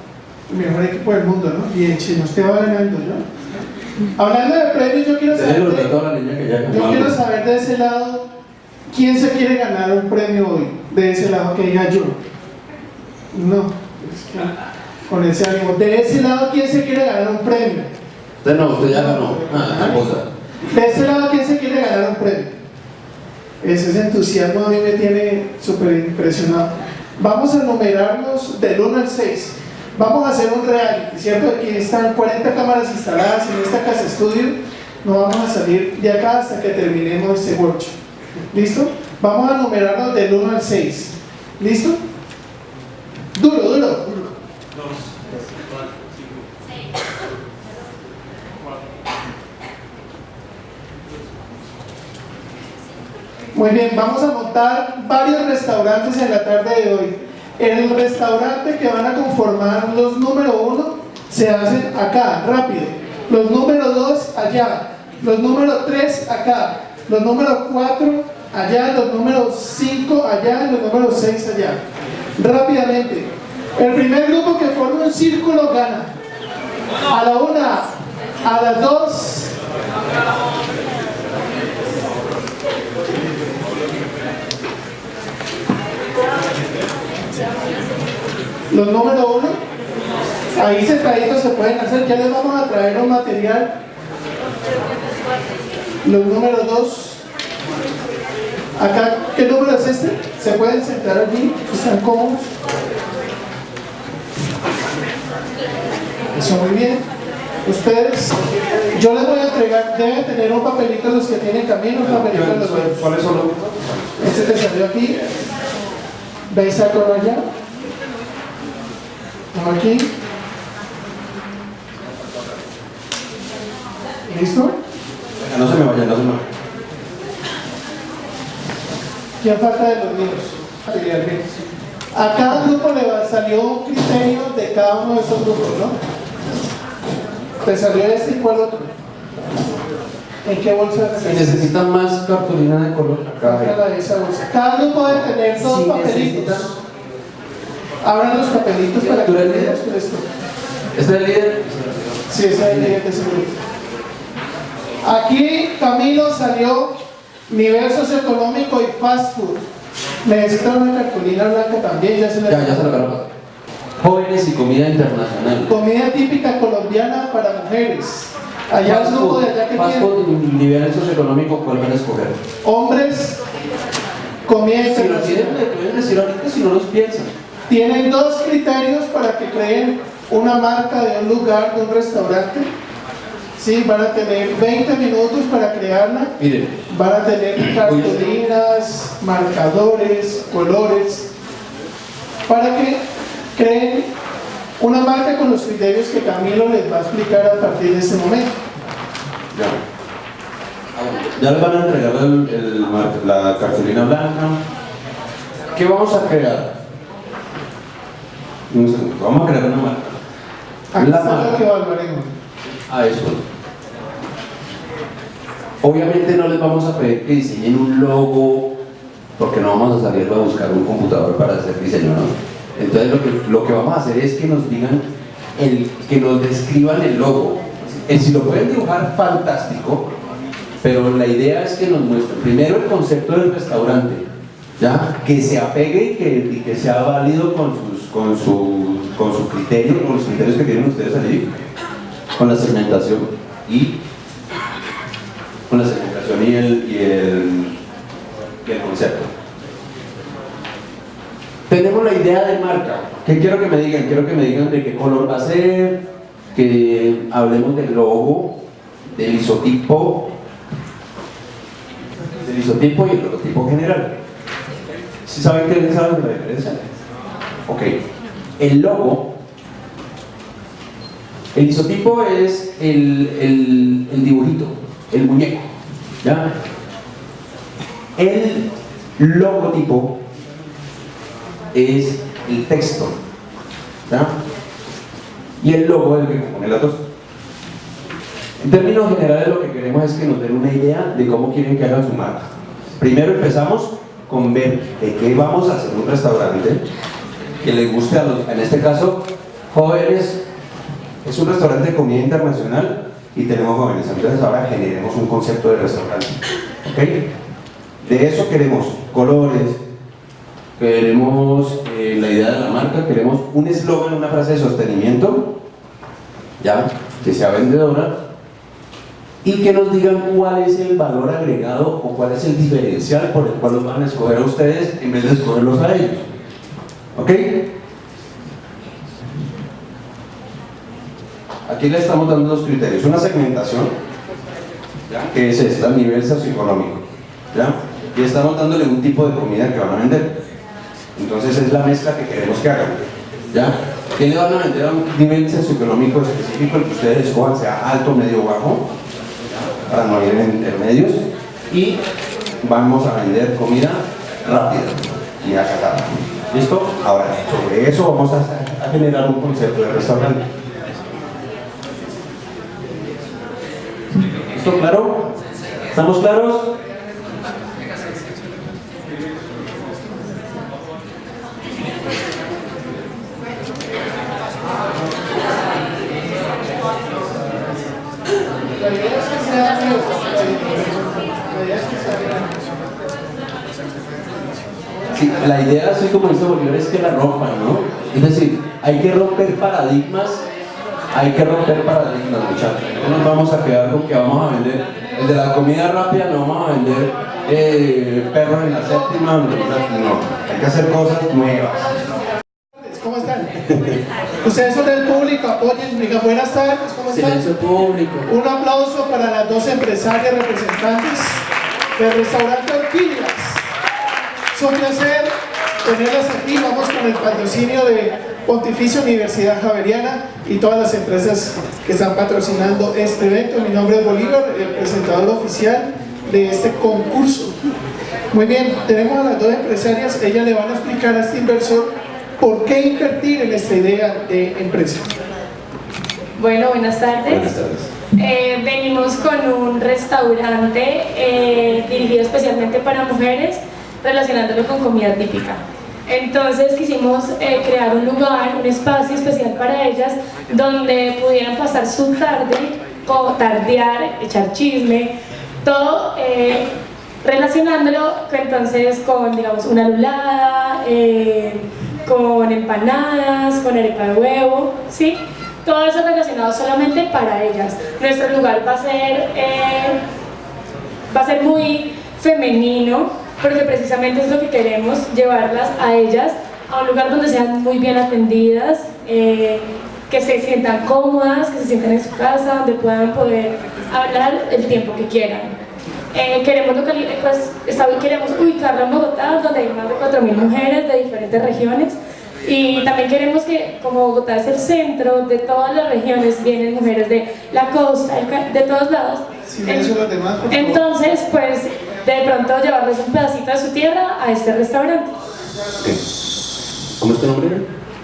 El mejor equipo del mundo, ¿no? Y el chino, usted va ganando, ¿no? Hablando de premios, yo quiero saber, de, yo quiero saber de ese lado ¿Quién se quiere ganar un premio hoy? De ese lado que diga yo. No, es que con ese ánimo. De ese lado, ¿quién se quiere ganar un premio? Usted no, usted ya ganó. Ah, cosa. De ese lado, ¿quién se quiere ganar un premio? Ese, ese entusiasmo a mí me tiene súper impresionado. Vamos a numerarnos del 1 al 6. Vamos a hacer un reality, ¿cierto? Aquí están 40 cámaras instaladas en esta casa estudio. No vamos a salir de acá hasta que terminemos este workshop. ¿Listo? Vamos a numerarnos del 1 al 6. ¿Listo? Duro, duro, duro. Muy bien, vamos a montar varios restaurantes en la tarde de hoy. El restaurante que van a conformar los número uno se hacen acá, rápido. Los número dos allá. Los número tres acá. Los número cuatro allá. Los número cinco allá. Los número seis allá. Rápidamente. El primer grupo que forma un círculo gana. A la una, a las dos, Los número uno, ahí sentaditos se pueden hacer, ya les vamos a traer un material. Los número dos, acá, ¿qué número es este? Se pueden sentar allí, están cómodos. Eso muy bien. Ustedes, yo les voy a entregar, deben tener un papelito los que tienen camino, un papelito los verdes. ¿Cuáles son los Este te salió aquí. ¿Veis a color allá? Aquí. ¿Listo? No se me vaya, no se me vaya. ¿Quién falta de los B. A cada grupo le salió un criterio de cada uno de esos grupos, ¿no? Te salió este y cuál otro. ¿En qué bolsa? Si necesitan más cartulina de color, acá. Cada grupo debe tener dos Si papelitos. necesitan- Abran los papelitos para que ¿Tú eres veamos esto. ¿Este es el líder? Sí, ese es el líder de ese grupo. Aquí Camilo salió nivel socioeconómico y fast food. Necesita una cartulina blanca también, ya se la Ya, ya se lo agarró. Jóvenes y comida internacional. Comida típica colombiana para mujeres. Allá Fast food, de allá que fast food, nivel socioeconómico, ¿cuál van a escoger? hombres, comida Si lo tienen, internacional. le pueden decir ahorita si no los piensan. Tienen dos criterios para que creen una marca de un lugar, de un restaurante. Sí, van a tener 20 minutos para crearla. Miren, Van a tener cartulinas, marcadores, colores, para que creen una marca con los criterios que Camilo les va a explicar a partir de este momento. ya. Ya les van a entregar el- el mar- la cartulina blanca. ¿Qué vamos a crear? Un segundo, Vamos a crear una marca. Aquí La marca. que evaluaremos. a eso. Obviamente no les vamos a pedir que diseñen un logo porque no vamos a salir a buscar un computador para hacer diseño, ¿no? Entonces lo que, lo que vamos a hacer es que nos digan, el, que nos describan el logo. Eh, si lo pueden dibujar, fantástico, pero la idea es que nos muestren primero el concepto del restaurante, ¿ya? que se apegue y que, y que sea válido con sus, con, su, con sus criterios, con los criterios que tienen ustedes allí con la segmentación y con la segmentación y el, y el, y el concepto. Tenemos la idea de marca. ¿Qué quiero que me digan? Quiero que me digan de qué color va a ser, que hablemos del logo, del isotipo, del isotipo y el logotipo general. ¿Sí saben qué saben la diferencia? Ok. El logo el isotipo es el, el, dibujito, el muñeco. ¿ya? El logotipo es el texto. ¿ya? Y el logo es el que compone las dos. En términos generales lo que queremos es que nos den una idea de cómo quieren que hagan su marca. Primero empezamos con ver de qué vamos a hacer un restaurante que les guste a los, en este caso, jóvenes es un restaurante de comida internacional y tenemos jóvenes. Entonces ahora generemos un concepto de restaurante. ¿Ok? De eso queremos colores, queremos eh, la idea de la marca, queremos un eslogan, una frase de sostenimiento, ya, que sea vendedora, y que nos digan cuál es el valor agregado o cuál es el diferencial por el cual los van a escoger a ustedes en vez de escogerlos a ellos. ¿Ok? Aquí le estamos dando dos criterios. Una segmentación, ¿ya? que es esta, nivel socioeconómico. ¿ya? Y estamos dándole un tipo de comida que van a vender. Entonces es la mezcla que queremos que hagan. ¿ya? ¿Qué le van a vender a un nivel socioeconómico específico, el que ustedes escojan, sea alto, medio o bajo? Para no ir en intermedios. Y vamos a vender comida rápida y acatada. ¿Listo? Ahora, sobre eso vamos a, generar un concepto de restaurante. ¿Listo? ¿Claro? ¿Estamos claros? La idea es que sea neutro, la idea es que sea neutro. Sí, la idea, así como dice Bolívar, es que la rompan, ¿no? Es decir, hay que romper paradigmas, hay que romper paradigmas, muchachos. No nos vamos a quedar con que vamos a vender, el de la comida rápida no vamos a vender eh, perros en la séptima, no, no, hay que hacer cosas nuevas. ¿Cómo están? Ustedes son del público, apoyen, buenas tardes, ¿cómo están? Silencio público. Un aplauso para las dos empresarias representantes del restaurante Orquídeas. Es un placer tenerlas aquí. Vamos con el patrocinio de Pontificia Universidad Javeriana y todas las empresas que están patrocinando este evento. Mi nombre es Bolívar, el presentador oficial de este concurso. Muy bien, tenemos a las dos empresarias. Ellas le van a explicar a este inversor por qué invertir en esta idea de empresa. Bueno, buenas tardes. Buenas tardes. Eh, venimos con un restaurante eh, dirigido especialmente para mujeres, relacionándolo con comida típica. Entonces quisimos eh, crear un lugar, un espacio especial para ellas, donde pudieran pasar su tarde, tardear, echar chisme, todo eh, relacionándolo entonces con, digamos, una lulada, eh, con empanadas, con arepa de huevo, ¿sí? Todo eso relacionado solamente para ellas. Nuestro lugar va a ser, va a ser muy femenino, porque precisamente es lo que queremos, llevarlas a ellas a un lugar donde sean muy bien atendidas, eh, que se sientan cómodas, que se sientan en su casa, donde puedan poder hablar el tiempo que quieran. Eh, queremos, eh, pues, queremos ubicarlo en Bogotá, donde hay más de 4.000 mujeres de diferentes regiones. Y también queremos que, como Bogotá es el centro de todas las regiones, vienen mujeres de la costa, de todos lados. Demás. Entonces, pues, de pronto llevarles un pedacito de su tierra a este restaurante. ¿Cómo es tu nombre?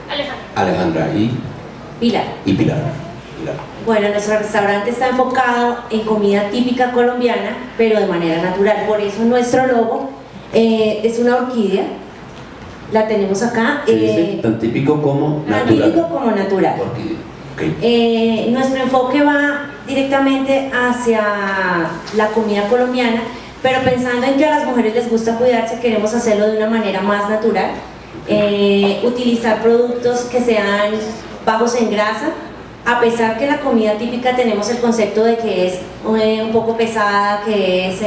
Alejandra. Alejandra y, Pilar. y Pilar. Pilar. Bueno, nuestro restaurante está enfocado en comida típica colombiana, pero de manera natural. Por eso nuestro logo eh, es una orquídea. La tenemos acá. Eh, tan típico como tan natural. típico como natural. Eh, nuestro enfoque va directamente hacia la comida colombiana, pero pensando en que a las mujeres les gusta cuidarse, queremos hacerlo de una manera más natural. Eh, utilizar productos que sean bajos en grasa, a pesar que la comida típica tenemos el concepto de que es un poco pesada, que es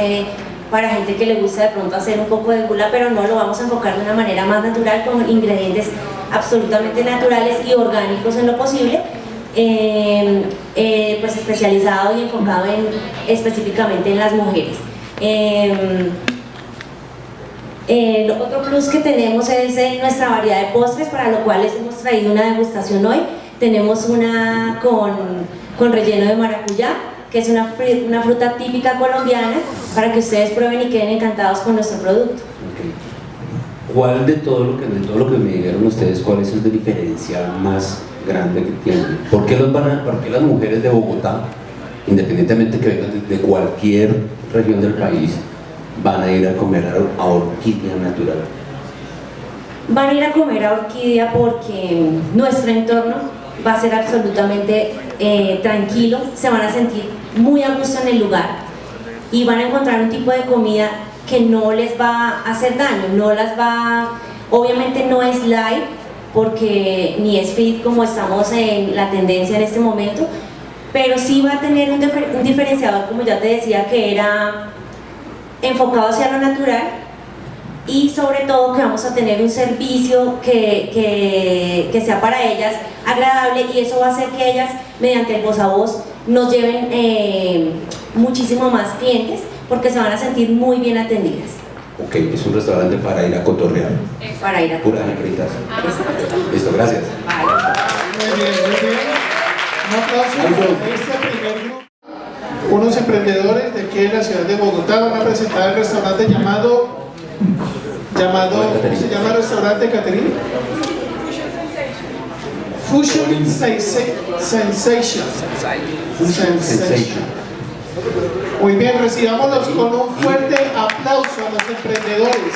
para gente que le gusta de pronto hacer un poco de gula, pero no lo vamos a enfocar de una manera más natural con ingredientes absolutamente naturales y orgánicos en lo posible, eh, eh, pues especializado y enfocado en, específicamente en las mujeres. Eh, el otro plus que tenemos es nuestra variedad de postres, para lo cual les hemos traído una degustación hoy. Tenemos una con, con relleno de maracuyá, que es una, una fruta típica colombiana, para que ustedes prueben y queden encantados con nuestro producto. ¿Cuál de todo lo que de todo lo que me dijeron ustedes, cuál es el diferencial más grande que tienen? ¿Por qué, los van a- por qué las mujeres de Bogotá, independientemente que vengan de, de cualquier región del país, van a ir a comer a, a orquídea natural? Van a ir a comer a Orquídea porque nuestro entorno va a ser absolutamente eh, tranquilo, se van a sentir muy a gusto en el lugar y van a encontrar un tipo de comida que no les va a hacer daño, no las va, obviamente no es live porque ni es fit como estamos en la tendencia en este momento, pero sí va a tener un diferenciador, como ya te decía, que era enfocado hacia lo natural y sobre todo que vamos a tener un servicio que, que, que sea para ellas agradable y eso va a hacer que ellas, mediante el voz a voz, nos lleven eh, muchísimo más clientes porque se van a sentir muy bien atendidas Ok, es un restaurante para ir a cotorrear. para ir a Puras hembritas. Listo, gracias. Muy bien, muy bien. Un aplauso este primer. Unos emprendedores de aquí de la ciudad de Bogotá van a presentar el restaurante llamado, llamado, ¿cómo se llama el restaurante, Caterina? Fusion Sensa- Sensation. Sensation. Muy bien, recibámoslos con un fuerte aplauso a los emprendedores.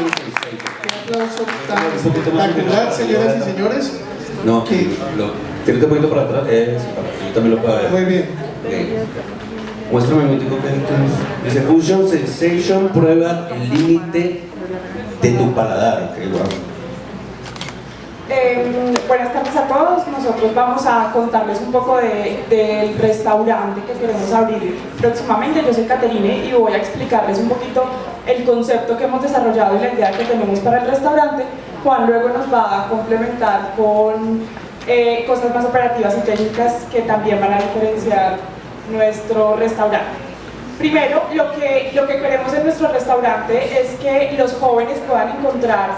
Un aplauso tan espectacular, señoras y señores. No, lo, un poquito para atrás. Eh, yo también lo pueda ver. Muy bien. Muéstrame un momentico que Dice Fusion Sensation, prueba el límite de tu paladar. Ok, wow. Eh, buenas tardes a todos. Nosotros vamos a contarles un poco de- del restaurante que queremos abrir próximamente. Yo soy Caterine y voy a explicarles un poquito el concepto que hemos desarrollado y la idea que tenemos para el restaurante. Juan luego nos va a complementar con eh, cosas más operativas y técnicas que también van a diferenciar nuestro restaurante. Primero, lo que, lo que queremos en nuestro restaurante es que los jóvenes puedan encontrar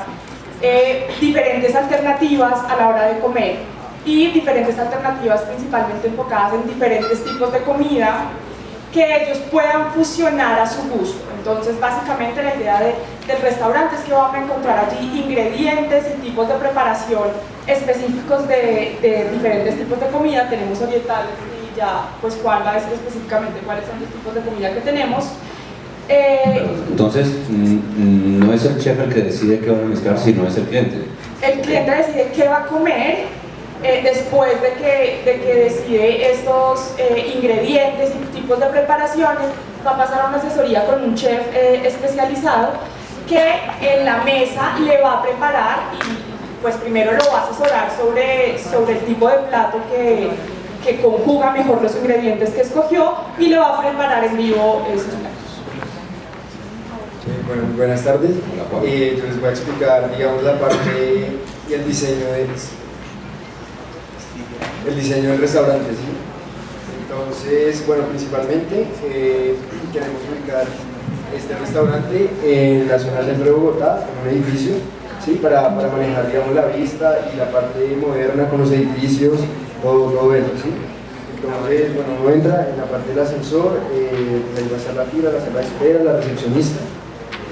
eh, diferentes alternativas a la hora de comer y diferentes alternativas principalmente enfocadas en diferentes tipos de comida que ellos puedan fusionar a su gusto. Entonces, básicamente la idea de- del restaurante es que van a encontrar allí ingredientes y tipos de preparación específicos de, de diferentes tipos de comida. Tenemos orientales ya, pues Juan va a decir específicamente cuáles son los tipos de comida que tenemos. Eh, Entonces, mm, no es el chef el que decide qué van a mezclar, sino es el cliente. el cliente decide qué va a comer eh, después de que, de que decide estos eh, ingredientes y tipos de preparaciones, va a pasar a una asesoría con un chef eh, especializado que en la mesa le va a preparar y pues primero lo va a asesorar sobre, sobre el tipo de plato que, que conjuga mejor los ingredientes que escogió y le va a preparar en vivo esos platos. Bueno, buenas tardes. Eh, yo les voy a explicar, digamos, la parte y el diseño del, el diseño del restaurante, ¿sí? Entonces, bueno, principalmente eh, queremos ubicar este restaurante en la zona del centro de Bogotá, en un edificio, ¿sí? Para, para manejar, digamos, la vista y la parte moderna con los edificios, todo eso, ¿sí? Entonces, bueno, uno entra en la parte del ascensor, eh, ahí la fila, la sala de espera, la recepcionista.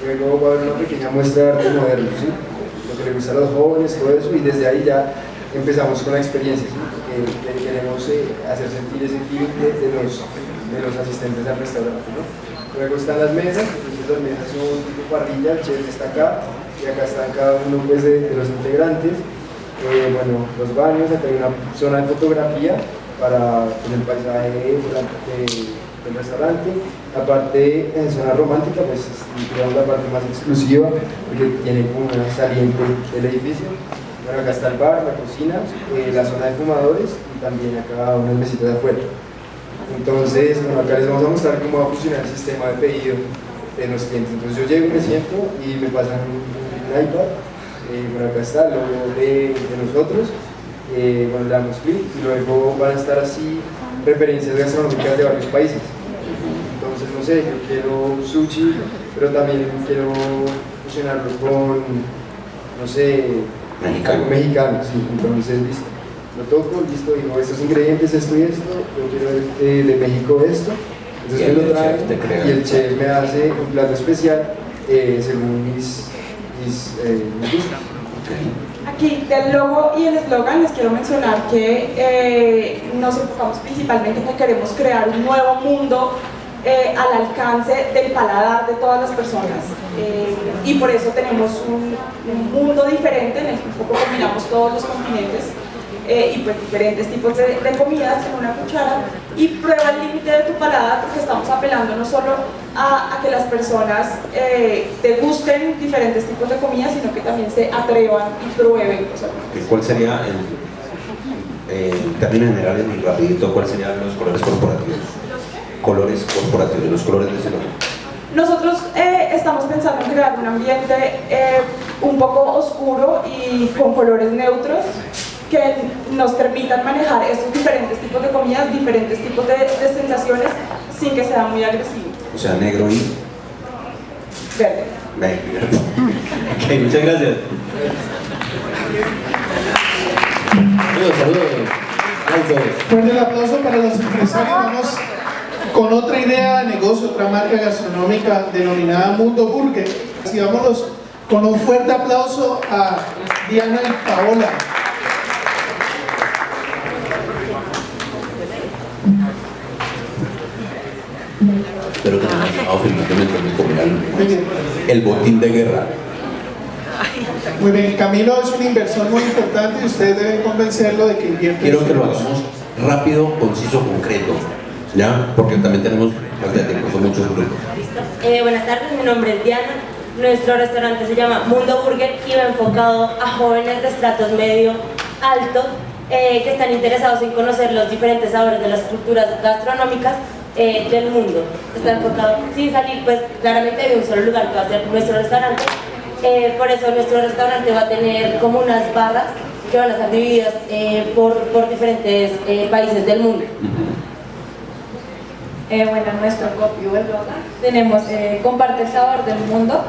Luego va a haber una pequeña muestra de arte moderno, ¿sí? lo que le gusta a los jóvenes, todo eso, y desde ahí ya empezamos con la experiencia, ¿sí? Porque que- queremos eh, hacer sentir ese feeling de, los, de los asistentes al restaurante. ¿no? Luego están las mesas, entonces las mesas son tipo parrilla, el chef está acá, y acá están cada uno pues, de los integrantes. Eh, bueno, los baños, acá hay una zona de fotografía para pues, el paisaje durante- del restaurante. La parte en zona romántica, pues es la parte más exclusiva, porque tiene como una saliente del edificio. Bueno, acá está el bar, la cocina, eh, la zona de fumadores y también acá unas mesitas de afuera. Entonces, bueno, acá les vamos a mostrar cómo va a funcionar el sistema de pedido de los clientes. Entonces yo llego, me siento y me pasan un iPad. Eh, bueno, acá está el logo de, de nosotros. Eh, bueno, le damos clic y luego van a estar así referencias gastronómicas de varios países. Entonces, no sé, yo quiero sushi, pero también quiero fusionarlo con, no sé, Mexicano. mexicano, sí. Entonces, listo. Lo toco, listo, digo, estos ingredientes, esto y esto, yo quiero eh, de México esto. Entonces me lo crea. y el chef me hace un plato especial eh, según mis, mis, eh. Aquí del logo y el eslogan les quiero mencionar que eh, nos enfocamos principalmente en que queremos crear un nuevo mundo eh, al alcance del paladar de todas las personas. Eh, y por eso tenemos un, un mundo diferente en el que un poco combinamos todos los continentes eh, y pues diferentes tipos de, de comidas en una cuchara y prueba el límite de tu paladar porque estamos apelando no solo a, a que las personas eh, te gusten diferentes tipos de comida, sino que también se atrevan y prueben cosas. ¿Cuál sería el, eh, en términos generales y rapidito, cuáles serían los colores corporativos? Colores corporativos, los colores de ese. Nosotros eh, estamos pensando en crear un ambiente eh, un poco oscuro y con colores neutros que nos permitan manejar estos diferentes tipos de comidas, diferentes tipos de, de sensaciones sin que sea muy agresivo. O sea, negro y Verde. verde. ok, muchas gracias. Saludos, saludos. Fuerte el aplauso para los empresarios. Vamos con otra idea de negocio, otra marca gastronómica denominada Mundo Burger. Así vámonos con un fuerte aplauso a Diana y Paola. Espero que comía Muy el, bien. el botín de guerra. Muy bien, Camilo es una inversión muy importante y ustedes deben convencerlo de que invierte. Quiero que lo hagamos rápido, conciso, concreto. ¿Ya? Porque también tenemos falta de tiempo, son muchos grupos. Eh, buenas tardes, mi nombre es Diana. Nuestro restaurante se llama Mundo Burger y va enfocado a jóvenes de estratos medio alto eh, que están interesados en conocer los diferentes sabores de las culturas gastronómicas eh, del mundo. Está enfocado sin salir, pues claramente de un solo lugar que va a ser nuestro restaurante. Eh, por eso nuestro restaurante va a tener como unas barras que van a estar divididas eh, por, por diferentes países del mundo. Bueno, en nuestro copy o eslogan tenemos comparte el sabor del mundo.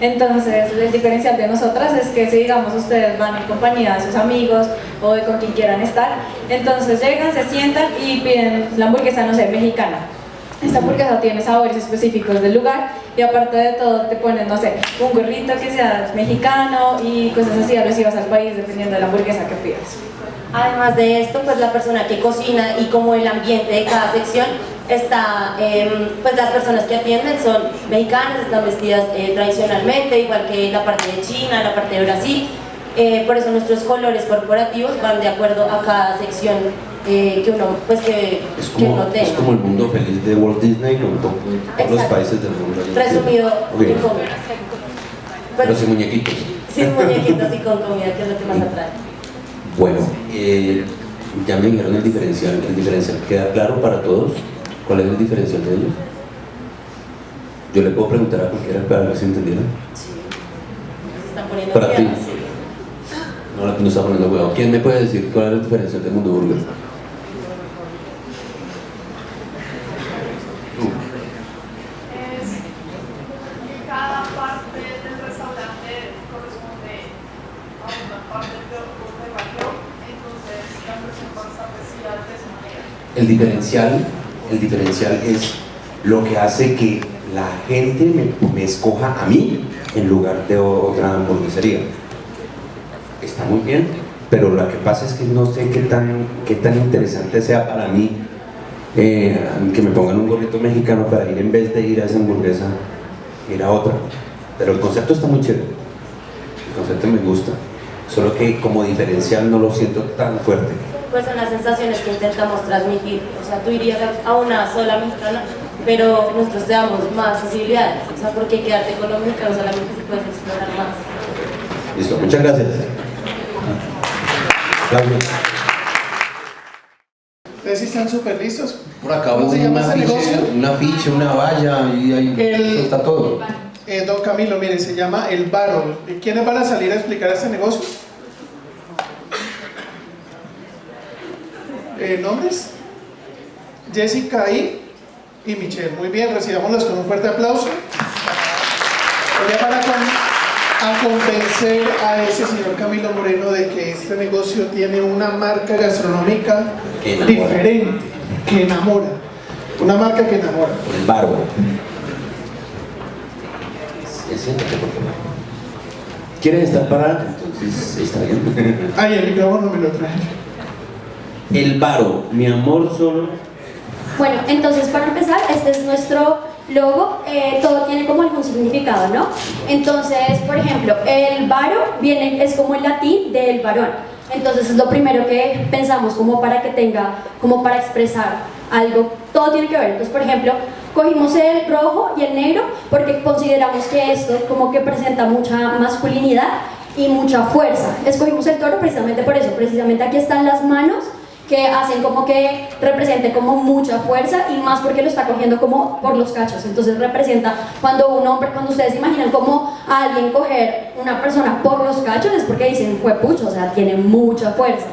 Entonces, el diferencial de nosotras es que si digamos ustedes van en compañía de sus amigos o de con quien quieran estar, entonces llegan, se sientan y piden la hamburguesa, no sé, mexicana. Esta hamburguesa tiene sabores específicos del lugar y aparte de todo te ponen, no sé, un gorrito que sea mexicano y cosas así alusivas al país dependiendo de la hamburguesa que pidas. Además de esto, pues la persona que cocina y como el ambiente de cada sección está, em, pues las personas que atienden son mexicanas, están vestidas eh, tradicionalmente, igual que la parte de China, la parte de Brasil. Eh, por eso nuestros colores corporativos van de acuerdo a cada sección eh, que uno, pues que, Es que uno como, es tenga. como el mundo feliz de Walt Disney con to- todos los países del mundo. Resumido Ok. en comida. Pero sin muñequitos. Sin muñequitos y con comida, que es lo que más atrae. Bueno, eh, ya me dijeron el diferencial. ¿El diferencial queda claro para todos? ¿Cuál es el diferencial de ellos? Yo le puedo preguntar a cualquiera para ver si entendieron. Se están poniendo Para ti. sí. No, no está poniendo huevo. ¿Quién me puede decir cuál es el diferencial del mundo burger? es que cada parte del restaurante corresponde a una parte de de región, entonces la versión va a estar vestida de esa manera. El diferencial, el diferencial es lo que hace que la gente me, escoja a mí en lugar de otra hamburguesería. Está muy bien, pero lo que pasa es que no sé qué tan, qué tan interesante sea para mí eh, que me pongan un gorrito mexicano para ir en vez de ir a esa hamburguesa, ir a otra. Pero el concepto está muy chévere, el concepto me gusta, solo que como diferencial no lo siento tan fuerte. Pues son las sensaciones que intentamos transmitir. O sea, tú irías a una sola mexicana, pero nosotros te damos más posibilidades. O sea, porque quedarte con los mexicanos solamente si puedes explorar más. Listo, muchas gracias. Aplausos. ¿Ustedes sí están súper listos? Por acá ¿Cómo se un llama ese negocio? un afiche, una valla y ahí El- está todo. Eh, don Camilo, mire, se llama El Barol. ¿Quiénes van a salir a explicar este negocio? Eh, ¿Nombres? Jessica y, y Michelle. Muy bien, recibámoslos con un fuerte aplauso. Para con- a convencer a ese señor Camilo Moreno de que este negocio tiene una marca gastronómica Que diferente, que enamora. Una marca que enamora. El favor. ¿Quieres estar parada? Entonces está bien. Ay, el micrófono me lo trae. El baro, mi amor solo. Bueno, entonces para empezar, este es nuestro logo, eh, todo tiene como algún significado, ¿no? Entonces, por ejemplo, el varo viene, es como el latín del varón. Entonces es lo primero que pensamos como para que tenga, como para expresar algo, todo tiene que ver. Entonces, por ejemplo, cogimos el rojo y el negro porque consideramos que esto como que presenta mucha masculinidad y mucha fuerza. Escogimos el toro precisamente por eso, precisamente aquí están las manos que hacen como que represente como mucha fuerza y más porque lo está cogiendo como por los cachos. Entonces representa cuando un hombre, cuando ustedes imaginan como a alguien coger una persona por los cachos es porque dicen pucho, o sea, tiene mucha fuerza.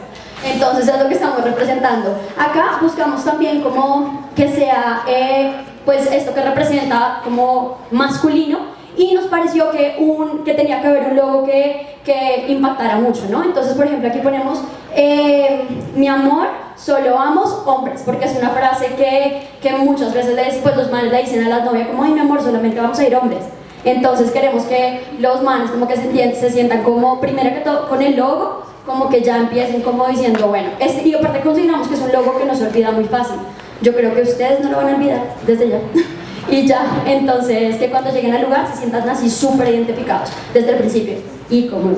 Entonces es lo que estamos representando. Acá buscamos también como que sea eh, pues esto que representa como masculino y nos pareció que, un, que tenía que haber un logo que, que impactara mucho, ¿no? Entonces, por ejemplo, aquí ponemos eh, mi amor, solo amos hombres, porque es una frase que, que muchas veces le, pues los manes le dicen a las novias como, ay mi amor, solamente vamos a ir hombres. Entonces queremos que los manes como que se, se sientan como, primero que todo, con el logo, como que ya empiecen como diciendo, bueno, este, y aparte consideramos que es un logo que no se olvida muy fácil. Yo creo que ustedes no lo van a olvidar desde ya. y ya, entonces que cuando lleguen al lugar se sientan así súper identificados desde el principio y como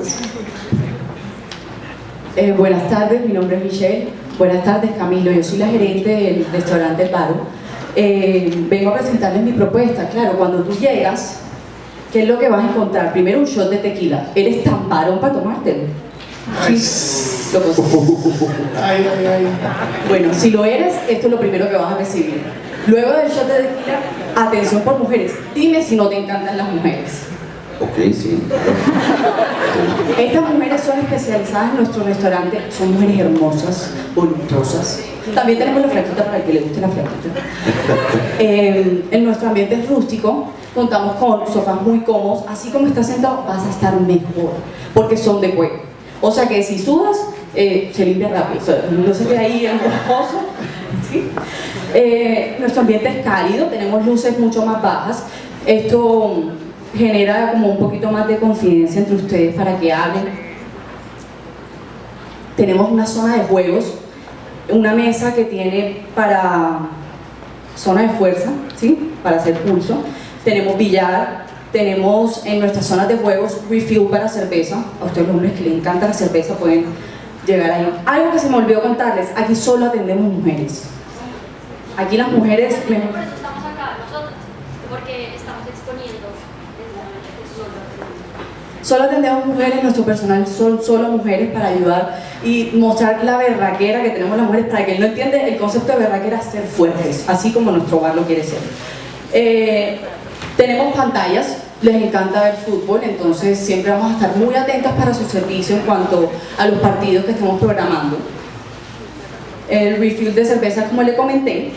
eh, buenas tardes, mi nombre es Michelle. Buenas tardes, Camilo. Yo soy la gerente del restaurante El Paro. Eh, vengo a presentarles mi propuesta. Claro, cuando tú llegas, ¿qué es lo que vas a encontrar? Primero un shot de tequila. ¿Eres tan varón para tomártelo? Sí. Lo ay, ay, ay. Bueno, si lo eres, esto es lo primero que vas a recibir. Luego del shot de tequila, atención por mujeres. Dime si no te encantan las mujeres. Ok, sí. Estas mujeres son especializadas en nuestro restaurante, son mujeres hermosas, voluptuosas. También tenemos la flaquita para el que le guste la flaquita. Eh, en nuestro ambiente es rústico, contamos con sofás muy cómodos, así como estás sentado vas a estar mejor, porque son de cuero. O sea que si sudas, eh, se limpia rápido, no se ve ahí reposo. ¿sí? Eh, nuestro ambiente es cálido, tenemos luces mucho más bajas. Esto genera como un poquito más de confidencia entre ustedes para que hablen. Tenemos una zona de juegos, una mesa que tiene para zona de fuerza, ¿sí? para hacer pulso. Tenemos billar, tenemos en nuestras zonas de juegos refill para cerveza. A ustedes los hombres que les encanta la cerveza pueden llegar ahí. Algo que se me olvidó contarles, aquí solo atendemos mujeres. Aquí las mujeres... Solo atendemos mujeres, nuestro personal son solo mujeres para ayudar y mostrar la berraquera que tenemos las mujeres para que él no entiende el concepto de berraquera es ser fuertes, así como nuestro hogar lo quiere ser. Eh, tenemos pantallas, les encanta ver fútbol, entonces siempre vamos a estar muy atentas para su servicio en cuanto a los partidos que estemos programando. El refill de cerveza, como le comenté,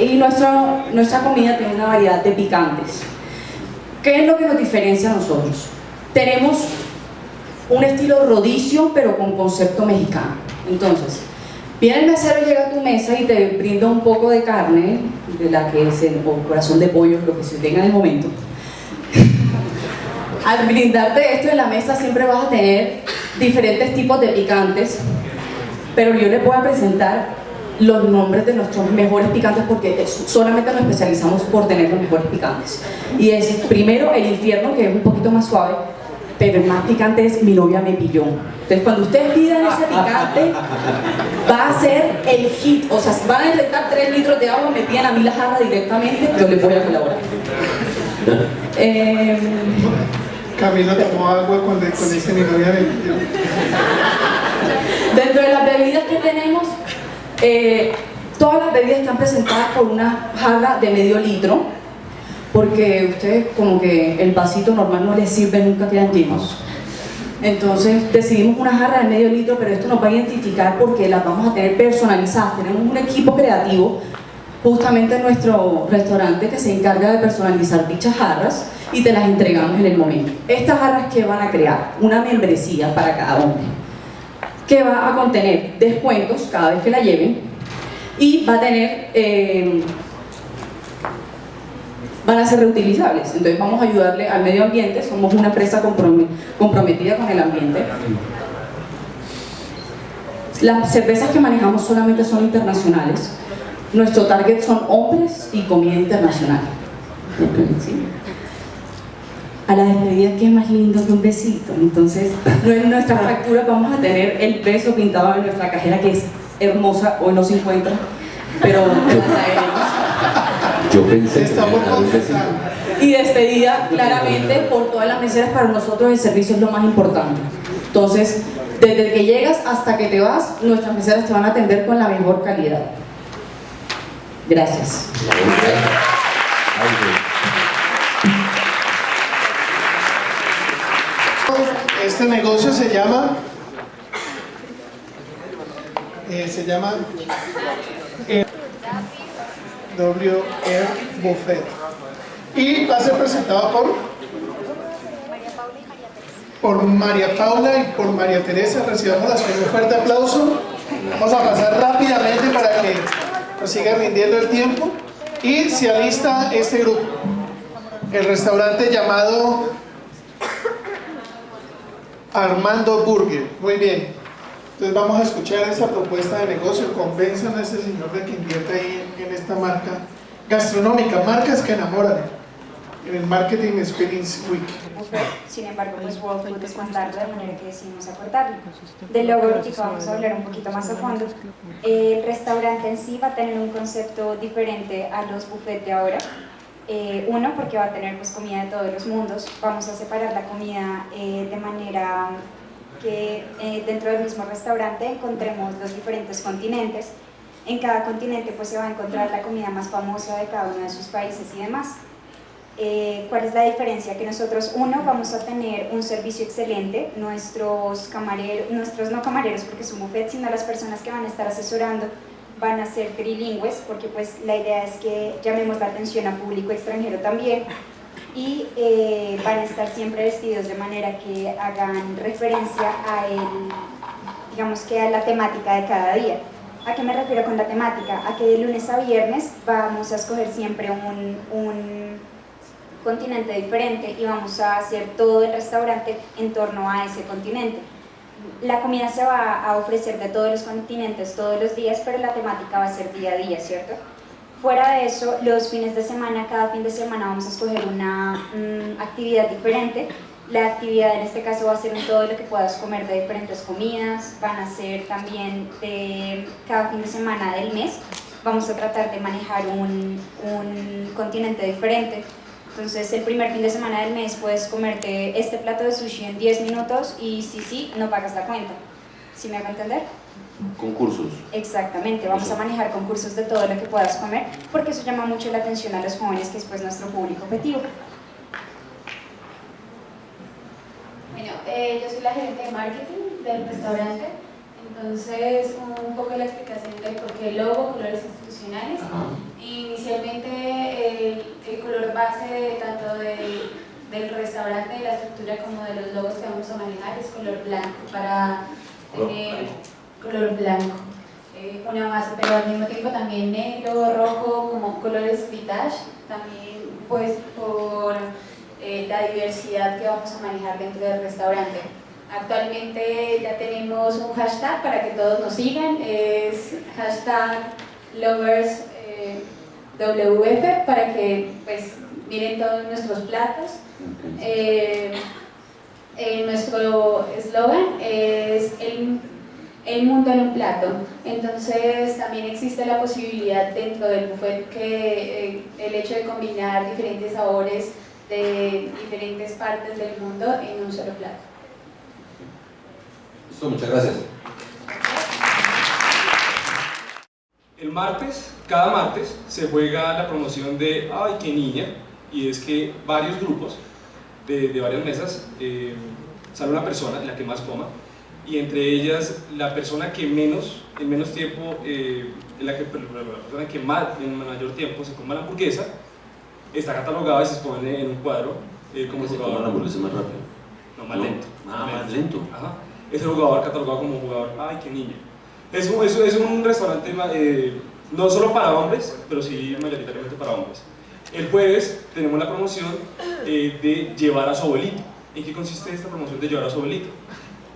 y nuestra, nuestra comida tiene una variedad de picantes. ¿Qué es lo que nos diferencia a nosotros? tenemos un estilo rodicio, pero con concepto mexicano. Entonces, viene el mesero, llega a tu mesa y te brinda un poco de carne, de la que es el corazón de pollo, lo que se tenga en el momento. Al brindarte esto en la mesa siempre vas a tener diferentes tipos de picantes, pero yo les voy a presentar los nombres de nuestros mejores picantes porque solamente nos especializamos por tener los mejores picantes. Y es primero el infierno, que es un poquito más suave, pero el más picante es mi novia me pilló. Entonces cuando ustedes pidan ese picante, va a ser el hit. O sea, si van a necesitar 3 litros de agua, me piden a mí la jarra directamente, yo les voy a colaborar. eh, Camilo tomó agua con, con ese mi novia me pilló. Dentro de las bebidas que tenemos, eh, todas las bebidas están presentadas por una jarra de medio litro porque ustedes como que el vasito normal no les sirve, nunca quedan llenos. Entonces decidimos una jarra de medio litro, pero esto nos va a identificar porque las vamos a tener personalizadas. Tenemos un equipo creativo justamente en nuestro restaurante que se encarga de personalizar dichas jarras y te las entregamos en el momento. Estas jarras que van a crear una membresía para cada hombre que va a contener descuentos cada vez que la lleven y va a tener eh, van a ser reutilizables. Entonces vamos a ayudarle al medio ambiente, somos una empresa comprometida con el ambiente. Las cervezas que manejamos solamente son internacionales. Nuestro target son hombres y comida internacional. A la despedida, ¿qué es más lindo que un besito? Entonces, en nuestra factura vamos a tener el beso pintado en nuestra cajera, que es hermosa, hoy no se encuentra, pero la traeremos. Yo pensé que me. Y despedida, claramente, por todas las meseras, para nosotros el servicio es lo más importante. Entonces, desde que llegas hasta que te vas, nuestras meseras te van a atender con la mejor calidad. Gracias. Este negocio se llama eh, se llama eh, W Air Buffet. Y va a ser presentado por por María Paula y por María Teresa. Recibamos las un fuerte aplauso. Vamos a pasar rápidamente para que nos siga rindiendo el tiempo y se alista este grupo. El restaurante llamado Armando Burger. Muy bien. Entonces vamos a escuchar esa propuesta de negocio. Convenzan a ese señor de que invierte ahí en, en esta marca gastronómica, marcas que enamoran en el Marketing Experience Week. sin embargo, pues World Food es contarlo de manera que decidimos acortarlo. Del logo ahorita vamos a hablar un poquito más a fondo. El restaurante en sí va a tener un concepto diferente a los buffets de ahora. Eh, uno, porque va a tener pues, comida de todos los mundos. Vamos a separar la comida eh, de manera que eh, dentro del mismo restaurante encontremos los diferentes continentes. En cada continente pues, se va a encontrar la comida más famosa de cada uno de sus países y demás. Eh, ¿Cuál es la diferencia? Que nosotros, uno, vamos a tener un servicio excelente, nuestros camareros, nuestros no camareros, porque es un buffet, sino las personas que van a estar asesorando van a ser trilingües, porque pues la idea es que llamemos la atención a público extranjero también, y eh, van a estar siempre vestidos de manera que hagan referencia a el, digamos que a la temática de cada día. ¿A qué me refiero con la temática? A que de lunes a viernes vamos a escoger siempre un, un continente diferente y vamos a hacer todo el restaurante en torno a ese continente. La comida se va a ofrecer de todos los continentes todos los días, pero la temática va a ser día a día, ¿cierto? Fuera de eso, los fines de semana, cada fin de semana vamos a escoger una mm, actividad diferente. La actividad en este caso va a ser todo lo que puedas comer de diferentes comidas, van a ser también de cada fin de semana del mes. Vamos a tratar de manejar un, un continente diferente. Entonces, el primer fin de semana del mes puedes comerte este plato de sushi en 10 minutos y si sí, no pagas la cuenta. ¿Sí me hago entender? Concursos. Exactamente, vamos a manejar concursos de todo lo que puedas comer porque eso llama mucho la atención a los jóvenes, que es pues nuestro público objetivo. Bueno, eh, yo soy la gerente de marketing del restaurante, entonces un poco la explicación del por qué el logo, colores institucionales. Inicialmente el, el color base de, tanto del, del restaurante, de la estructura como de los logos que vamos a manejar es color blanco para tener color blanco. Eh, una base, pero al mismo tiempo también negro, rojo, como colores vintage, también pues por eh, la diversidad que vamos a manejar dentro del restaurante. Actualmente ya tenemos un hashtag para que todos nos sigan, es hashtag lovers eh, WF para que pues miren todos nuestros platos. Eh, eh, nuestro eslogan es el, el mundo en un plato, entonces también existe la posibilidad dentro del buffet que eh, el hecho de combinar diferentes sabores de diferentes partes del mundo en un solo plato. Listo, muchas gracias. El martes, cada martes, se juega la promoción de Ay, qué niña, y es que varios grupos de, de varias mesas eh, sale una persona, la que más coma, y entre ellas la persona que menos, en menos tiempo, eh, la, que, la persona que más, en mayor tiempo se coma la hamburguesa, está catalogada y se expone en un cuadro eh, como Que se jugador. coma la hamburguesa más rápido. No, más No. lento. Ah, más lento. Ajá. Es el jugador catalogado como jugador, ay, qué niño. Es es, es un restaurante eh, no solo para hombres, pero sí mayoritariamente para hombres. El jueves tenemos la promoción eh, de llevar a su abuelito. ¿En qué consiste esta promoción de llevar a su abuelito?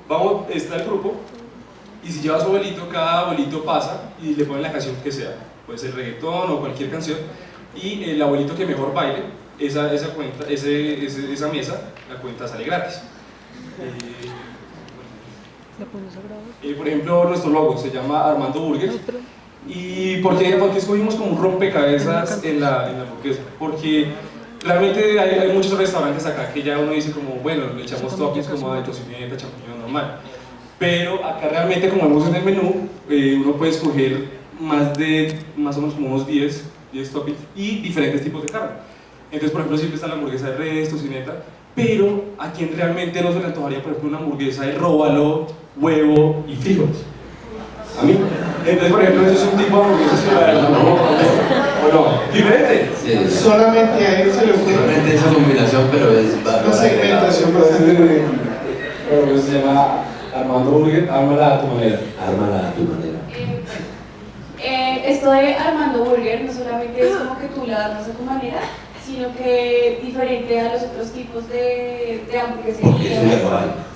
Vamos, está el grupo, y si lleva a su abuelito, cada abuelito pasa y le ponen la canción que sea. Puede ser reggaetón o cualquier canción. Y el abuelito que mejor baile, esa, esa, cuenta, ese, ese- esa mesa, la cuenta sale gratis. Eh, eh, por ejemplo, nuestro logo se llama Armando Burgers ¿Y por qué, por qué escogimos como un rompecabezas en la, en la hamburguesa? Porque realmente hay, hay, muchos restaurantes acá que ya uno dice como, bueno, le echamos toppings como de tocineta, champiñón normal. Pero acá realmente, como vemos en el menú, eh, uno puede escoger más de, más o menos como unos 10, 10 toppings y diferentes tipos de carne. Entonces, por ejemplo, siempre está la hamburguesa de res, tocineta, pero a quien realmente no se le antojaría, por ejemplo, una hamburguesa de róbalo, huevo y frijoles. A mí. Entonces, por ejemplo, eso es un tipo de hamburguesas que la verdad no, ¿o no? ¿Diferente? Sí. Solamente a él se le ocurre. Solamente esa combinación, pero es Una segmentación bastante Bueno, pues se llama Armando Burger, ármala a tu manera. Ármala a tu manera. Eh, esto de Armando Burger no solamente es como que tú la armas a tu manera, sino que diferente a los otros tipos de, de hamburguesería.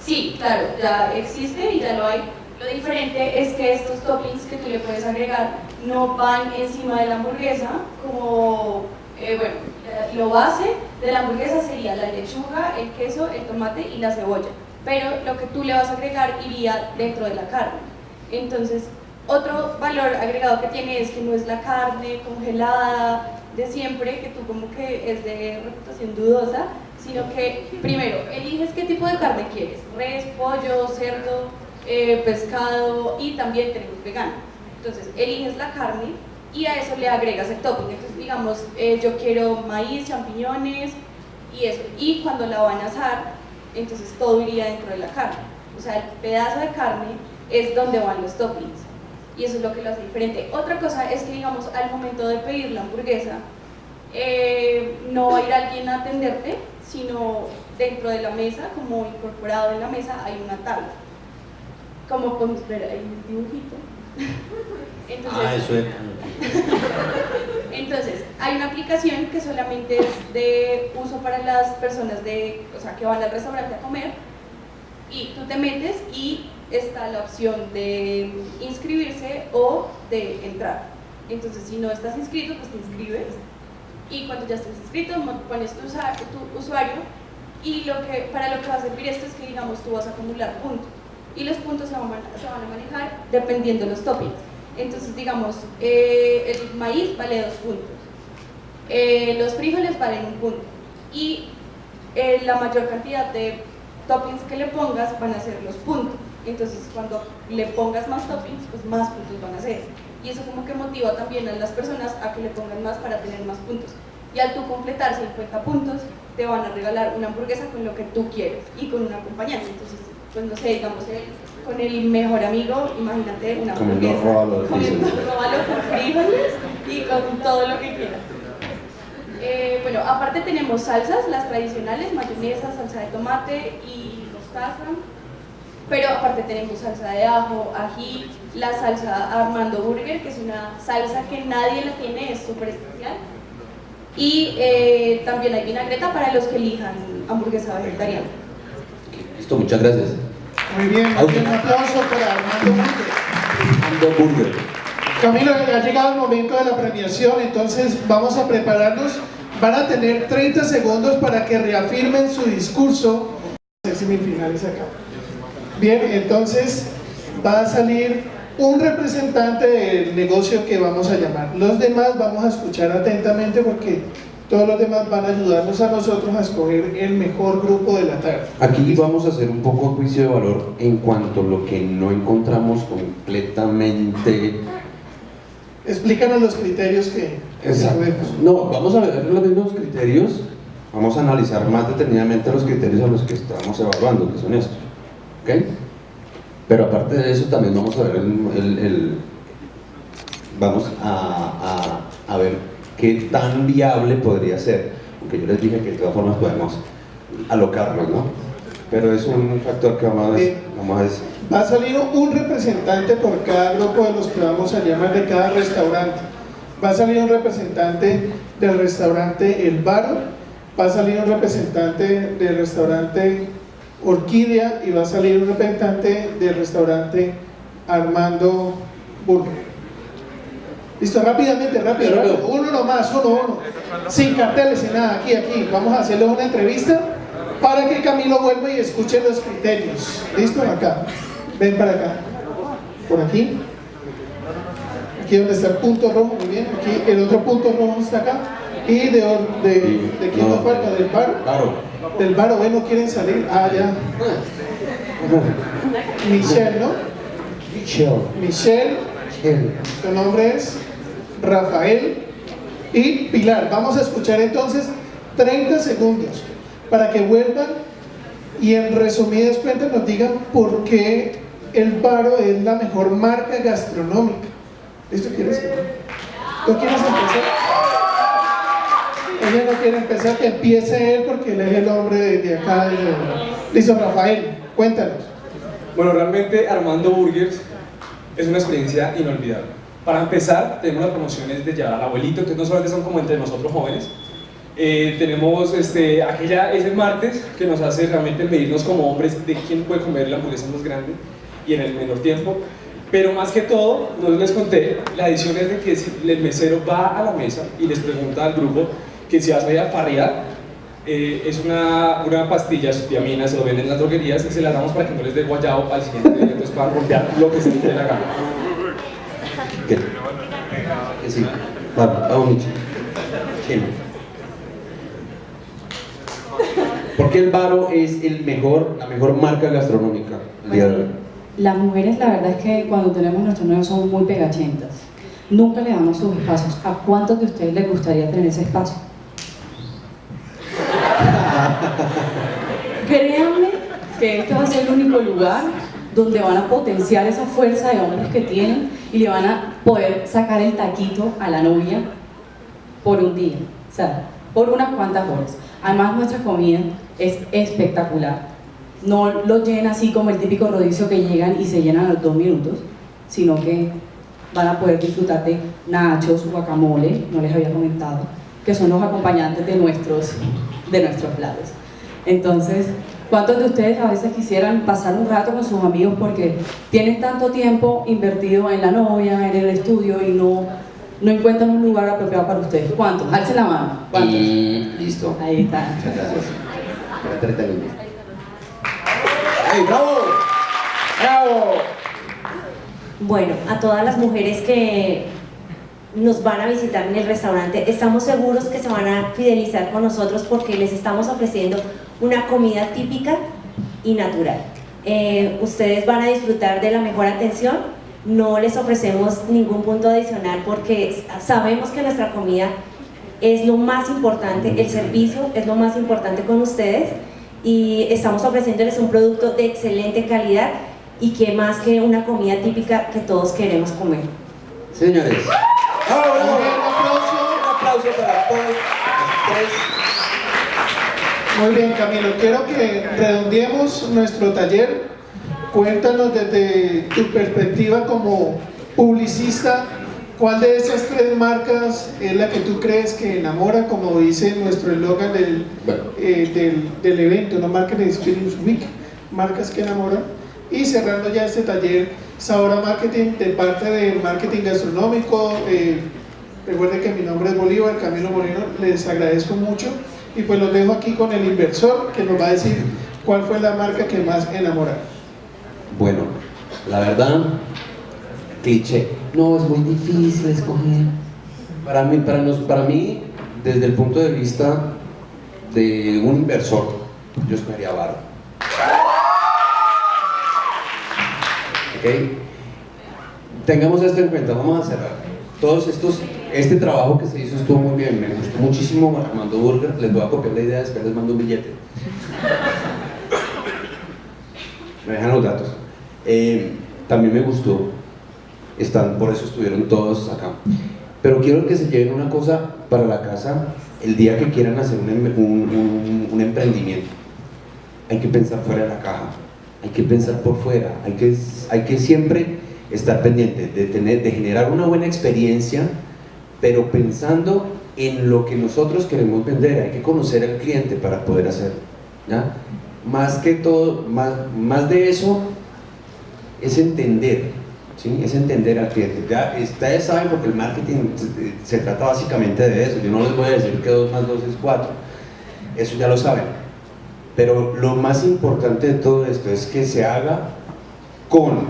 Sí, claro, ya existe y ya lo hay. Lo diferente es que estos toppings que tú le puedes agregar no van encima de la hamburguesa, como, eh, bueno, lo base de la hamburguesa sería la lechuga, el queso, el tomate y la cebolla, pero lo que tú le vas a agregar iría dentro de la carne. Entonces, otro valor agregado que tiene es que no es la carne congelada de siempre, que tú como que es de reputación dudosa, sino que primero eliges qué tipo de carne quieres, res, pollo, cerdo, eh, pescado y también tenemos vegano. Entonces eliges la carne y a eso le agregas el topping. Entonces digamos, eh, yo quiero maíz, champiñones y eso. Y cuando la van a asar, entonces todo iría dentro de la carne. O sea, el pedazo de carne es donde van los toppings. Y eso es lo que lo hace diferente. Otra cosa es que, digamos, al momento de pedir la hamburguesa, eh, no va a ir alguien a atenderte, sino dentro de la mesa, como incorporado en la mesa, hay una tabla como podemos ver hay un dibujito. Ah, eso es. Entonces, hay una aplicación que solamente es de uso para las personas de, o sea, que van al restaurante a comer y tú te metes y está la opción de inscribirse o de entrar. Entonces, si no estás inscrito, pues te inscribes y cuando ya estés inscrito pones tu, tu usuario y lo que, para lo que va a servir esto es que digamos tú vas a acumular puntos y los puntos se van, a manejar dependiendo de los toppings. Entonces, digamos, eh, el maíz vale dos puntos, eh, los frijoles valen un punto y eh, la mayor cantidad de toppings que le pongas van a ser los puntos. Entonces, cuando le pongas más toppings, pues más puntos van a ser. Y eso como que motiva también a las personas a que le pongan más para tener más puntos. Y al tú completar 50 puntos, te van a regalar una hamburguesa con lo que tú quieres y con un acompañante. Entonces, pues no sé, digamos, con el mejor amigo, imagínate una hamburguesa, comiendo róbalo con frijoles y con todo lo que quieras. Eh, bueno, aparte tenemos salsas, las tradicionales, mayonesa, salsa de tomate y mostaza, pero aparte tenemos salsa de ajo, ají, la salsa Armando Burger, que es una salsa que nadie la tiene, es súper especial, y eh, también hay vinagreta para los que elijan hamburguesa vegetariana. Listo, muchas gracias. Muy bien, un aplauso para Armando Burger. Camilo, ha llegado el momento de la premiación, entonces vamos a prepararnos. Van a tener 30 segundos para que reafirmen su discurso. semifinales acá. Bien, entonces va a salir un representante del negocio que vamos a llamar. Los demás vamos a escuchar atentamente porque todos los demás van a ayudarnos a nosotros a escoger el mejor grupo de la tarde. Aquí vamos a hacer un poco de juicio de valor en cuanto a lo que no encontramos completamente... Explícanos los criterios que... Exacto. No, vamos a ver los mismos criterios, vamos a analizar más detenidamente los criterios a los que estamos evaluando, que son estos. ¿Ok? Pero aparte de eso también vamos a ver el... vamos a, a, a ver qué tan viable podría ser. Aunque yo les dije que de todas formas podemos alocarnos, ¿no? Pero es un factor que vamos a, decir, vamos a decir. Va a salir un representante por cada grupo de los que vamos a llamar de cada restaurante. Va a salir un representante del restaurante El Bar, va a salir un representante del restaurante Orquídea y va a salir un representante del restaurante Armando Burger. Listo, rápidamente, rápido, rápido. Uno nomás, uno, uno. Sin carteles, sin nada, aquí, aquí. Vamos a hacerle una entrevista para que Camilo vuelva y escuche los criterios. ¿Listo? Acá. Ven para acá. Por aquí. aquí donde está el punto rojo, muy bien, aquí el otro punto rojo está acá, y de, de, de quién nos falta, del bar, del bar, o no quieren salir, ah ya, Michelle, ¿no? Michelle. Michelle, su nombre es Rafael y Pilar. Vamos a escuchar entonces 30 segundos para que vuelvan y en resumidas cuentas nos digan por qué el Baro es la mejor marca gastronómica. ¿Listo? ¿Quieres? ¿Tú quieres empezar? Ella no quiere empezar, que empiece él porque él es el hombre de, de acá. Listo, Rafael, cuéntanos. Bueno, realmente Armando Burgers es una experiencia inolvidable. Para empezar, tenemos las promociones de llevar al abuelito, entonces no solamente son como entre nosotros jóvenes, eh, tenemos este, aquella, ese martes que nos hace realmente medirnos como hombres de quién puede comer la hamburguesa más grande y en el menor tiempo. Pero más que todo, no les conté, la edición es de que el mesero va a la mesa y les pregunta al grupo que si vas a ir a farrear, eh, es una, una pastilla vitamina, se lo venden en las droguerías y se las damos para que no les dé guayao al siguiente día, entonces para romper lo que se les dé la gana. ¿Qué? Que sí. Vamos, vamos, Michi. Sí. ¿Por qué el Baro es el mejor, la mejor marca gastronómica el día de hoy? Las mujeres, la verdad es que cuando tenemos nuestros nuevos somos muy pegachentas. Nunca le damos sus espacios. ¿A cuántos de ustedes les gustaría tener ese espacio? Créanme que este va a ser el único lugar donde van a potenciar esa fuerza de hombres que tienen y le van a poder sacar el taquito a la novia por un día, o sea, por unas cuantas horas. Además, nuestra comida es espectacular. No lo llena así como el típico rodicio que llegan y se llenan a los dos minutos, sino que van a poder disfrutar de nachos, guacamole, no les había comentado, que son los acompañantes de nuestros, de nuestros platos. Entonces, ¿cuántos de ustedes a veces quisieran pasar un rato con sus amigos porque tienen tanto tiempo invertido en la novia, en el estudio y no, no encuentran un lugar apropiado para ustedes? ¿Cuántos? Alcen la mano. ¿Cuántos? Y listo. Ahí está. Muchas gracias. Para 30 minutos. ¡Ey, bravo! ¡Bravo! Bueno, a todas las mujeres que nos van a visitar en el restaurante, estamos seguros que se van a fidelizar con nosotros porque les estamos ofreciendo una comida típica y natural. Eh, ustedes van a disfrutar de la mejor atención, no les ofrecemos ningún punto adicional porque sabemos que nuestra comida es lo más importante, el servicio es lo más importante con ustedes y estamos ofreciéndoles un producto de excelente calidad y que más que una comida típica que todos queremos comer. Señores, ¡Bravo, bravo! un aplauso para todos Muy bien, Camilo. Quiero que redondeemos nuestro taller. Cuéntanos desde tu perspectiva como publicista, ¿cuál de esas tres marcas es la que tú crees que enamora, como dice nuestro eslogan del, eh, del, del evento, no Marketing Experience Week, marcas que enamoran? Y cerrando ya este taller, Sabora Marketing, de parte de Marketing Gastronómico, eh, recuerden que mi nombre es Bolívar, Camilo Moreno, les agradezco mucho y pues los dejo aquí con el inversor que nos va a decir cuál fue la marca que más enamora. Bueno, la verdad, cliché. No, es muy difícil escoger. Para mí, para, nos- para mí, desde el punto de vista de un inversor, yo escogería Baro. ¿Ok? Tengamos esto en cuenta, vamos a cerrar. Todos estos, este trabajo que se hizo estuvo muy bien, me gustó muchísimo Armando Burger, les voy a copiar la idea, después les mando un billete. Me dejan los datos. Eh, también me gustó, están, por eso estuvieron todos acá. Pero quiero que se lleven una cosa para la casa el día que quieran hacer un, em- un- un- un emprendimiento. Hay que pensar fuera de la caja, hay que pensar por fuera, hay que, hay que siempre estar pendiente de, tener, de generar una buena experiencia, pero pensando en lo que nosotros queremos vender. Hay que conocer al cliente para poder hacerlo. ¿ya? Más que todo, más, más de eso, es entender, ¿sí? es entender al cliente. Ya ustedes saben porque el marketing se, trata básicamente de eso. Yo no les voy a decir que 2 más 2 es 4, eso ya lo saben. Pero lo más importante de todo esto es que se haga con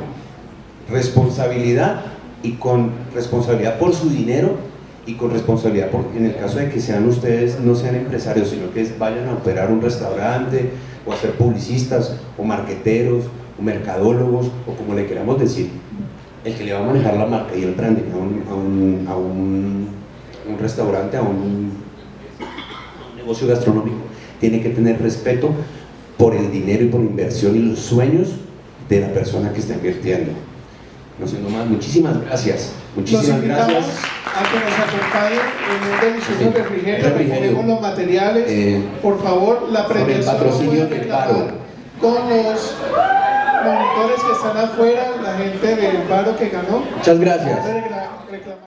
responsabilidad y con responsabilidad por su dinero y con responsabilidad por, en el caso de que sean ustedes, no sean empresarios, sino que vayan a operar un restaurante o a ser publicistas o marqueteros o mercadólogos o como le queramos decir, el que le va a manejar la marca y el branding a un, a un, a un, un restaurante, a un negocio gastronómico, tiene que tener respeto por el dinero y por la inversión y los sueños de la persona que está invirtiendo. No siendo más, muchísimas gracias. Muchísimas gracias. a que nos acompañen en un delicioso Sí. refrigerio, Refrigerio. los materiales, Eh, por favor, la con el premiación patrocinio del paro. con los monitores que están afuera, la gente del paro que ganó. Muchas gracias.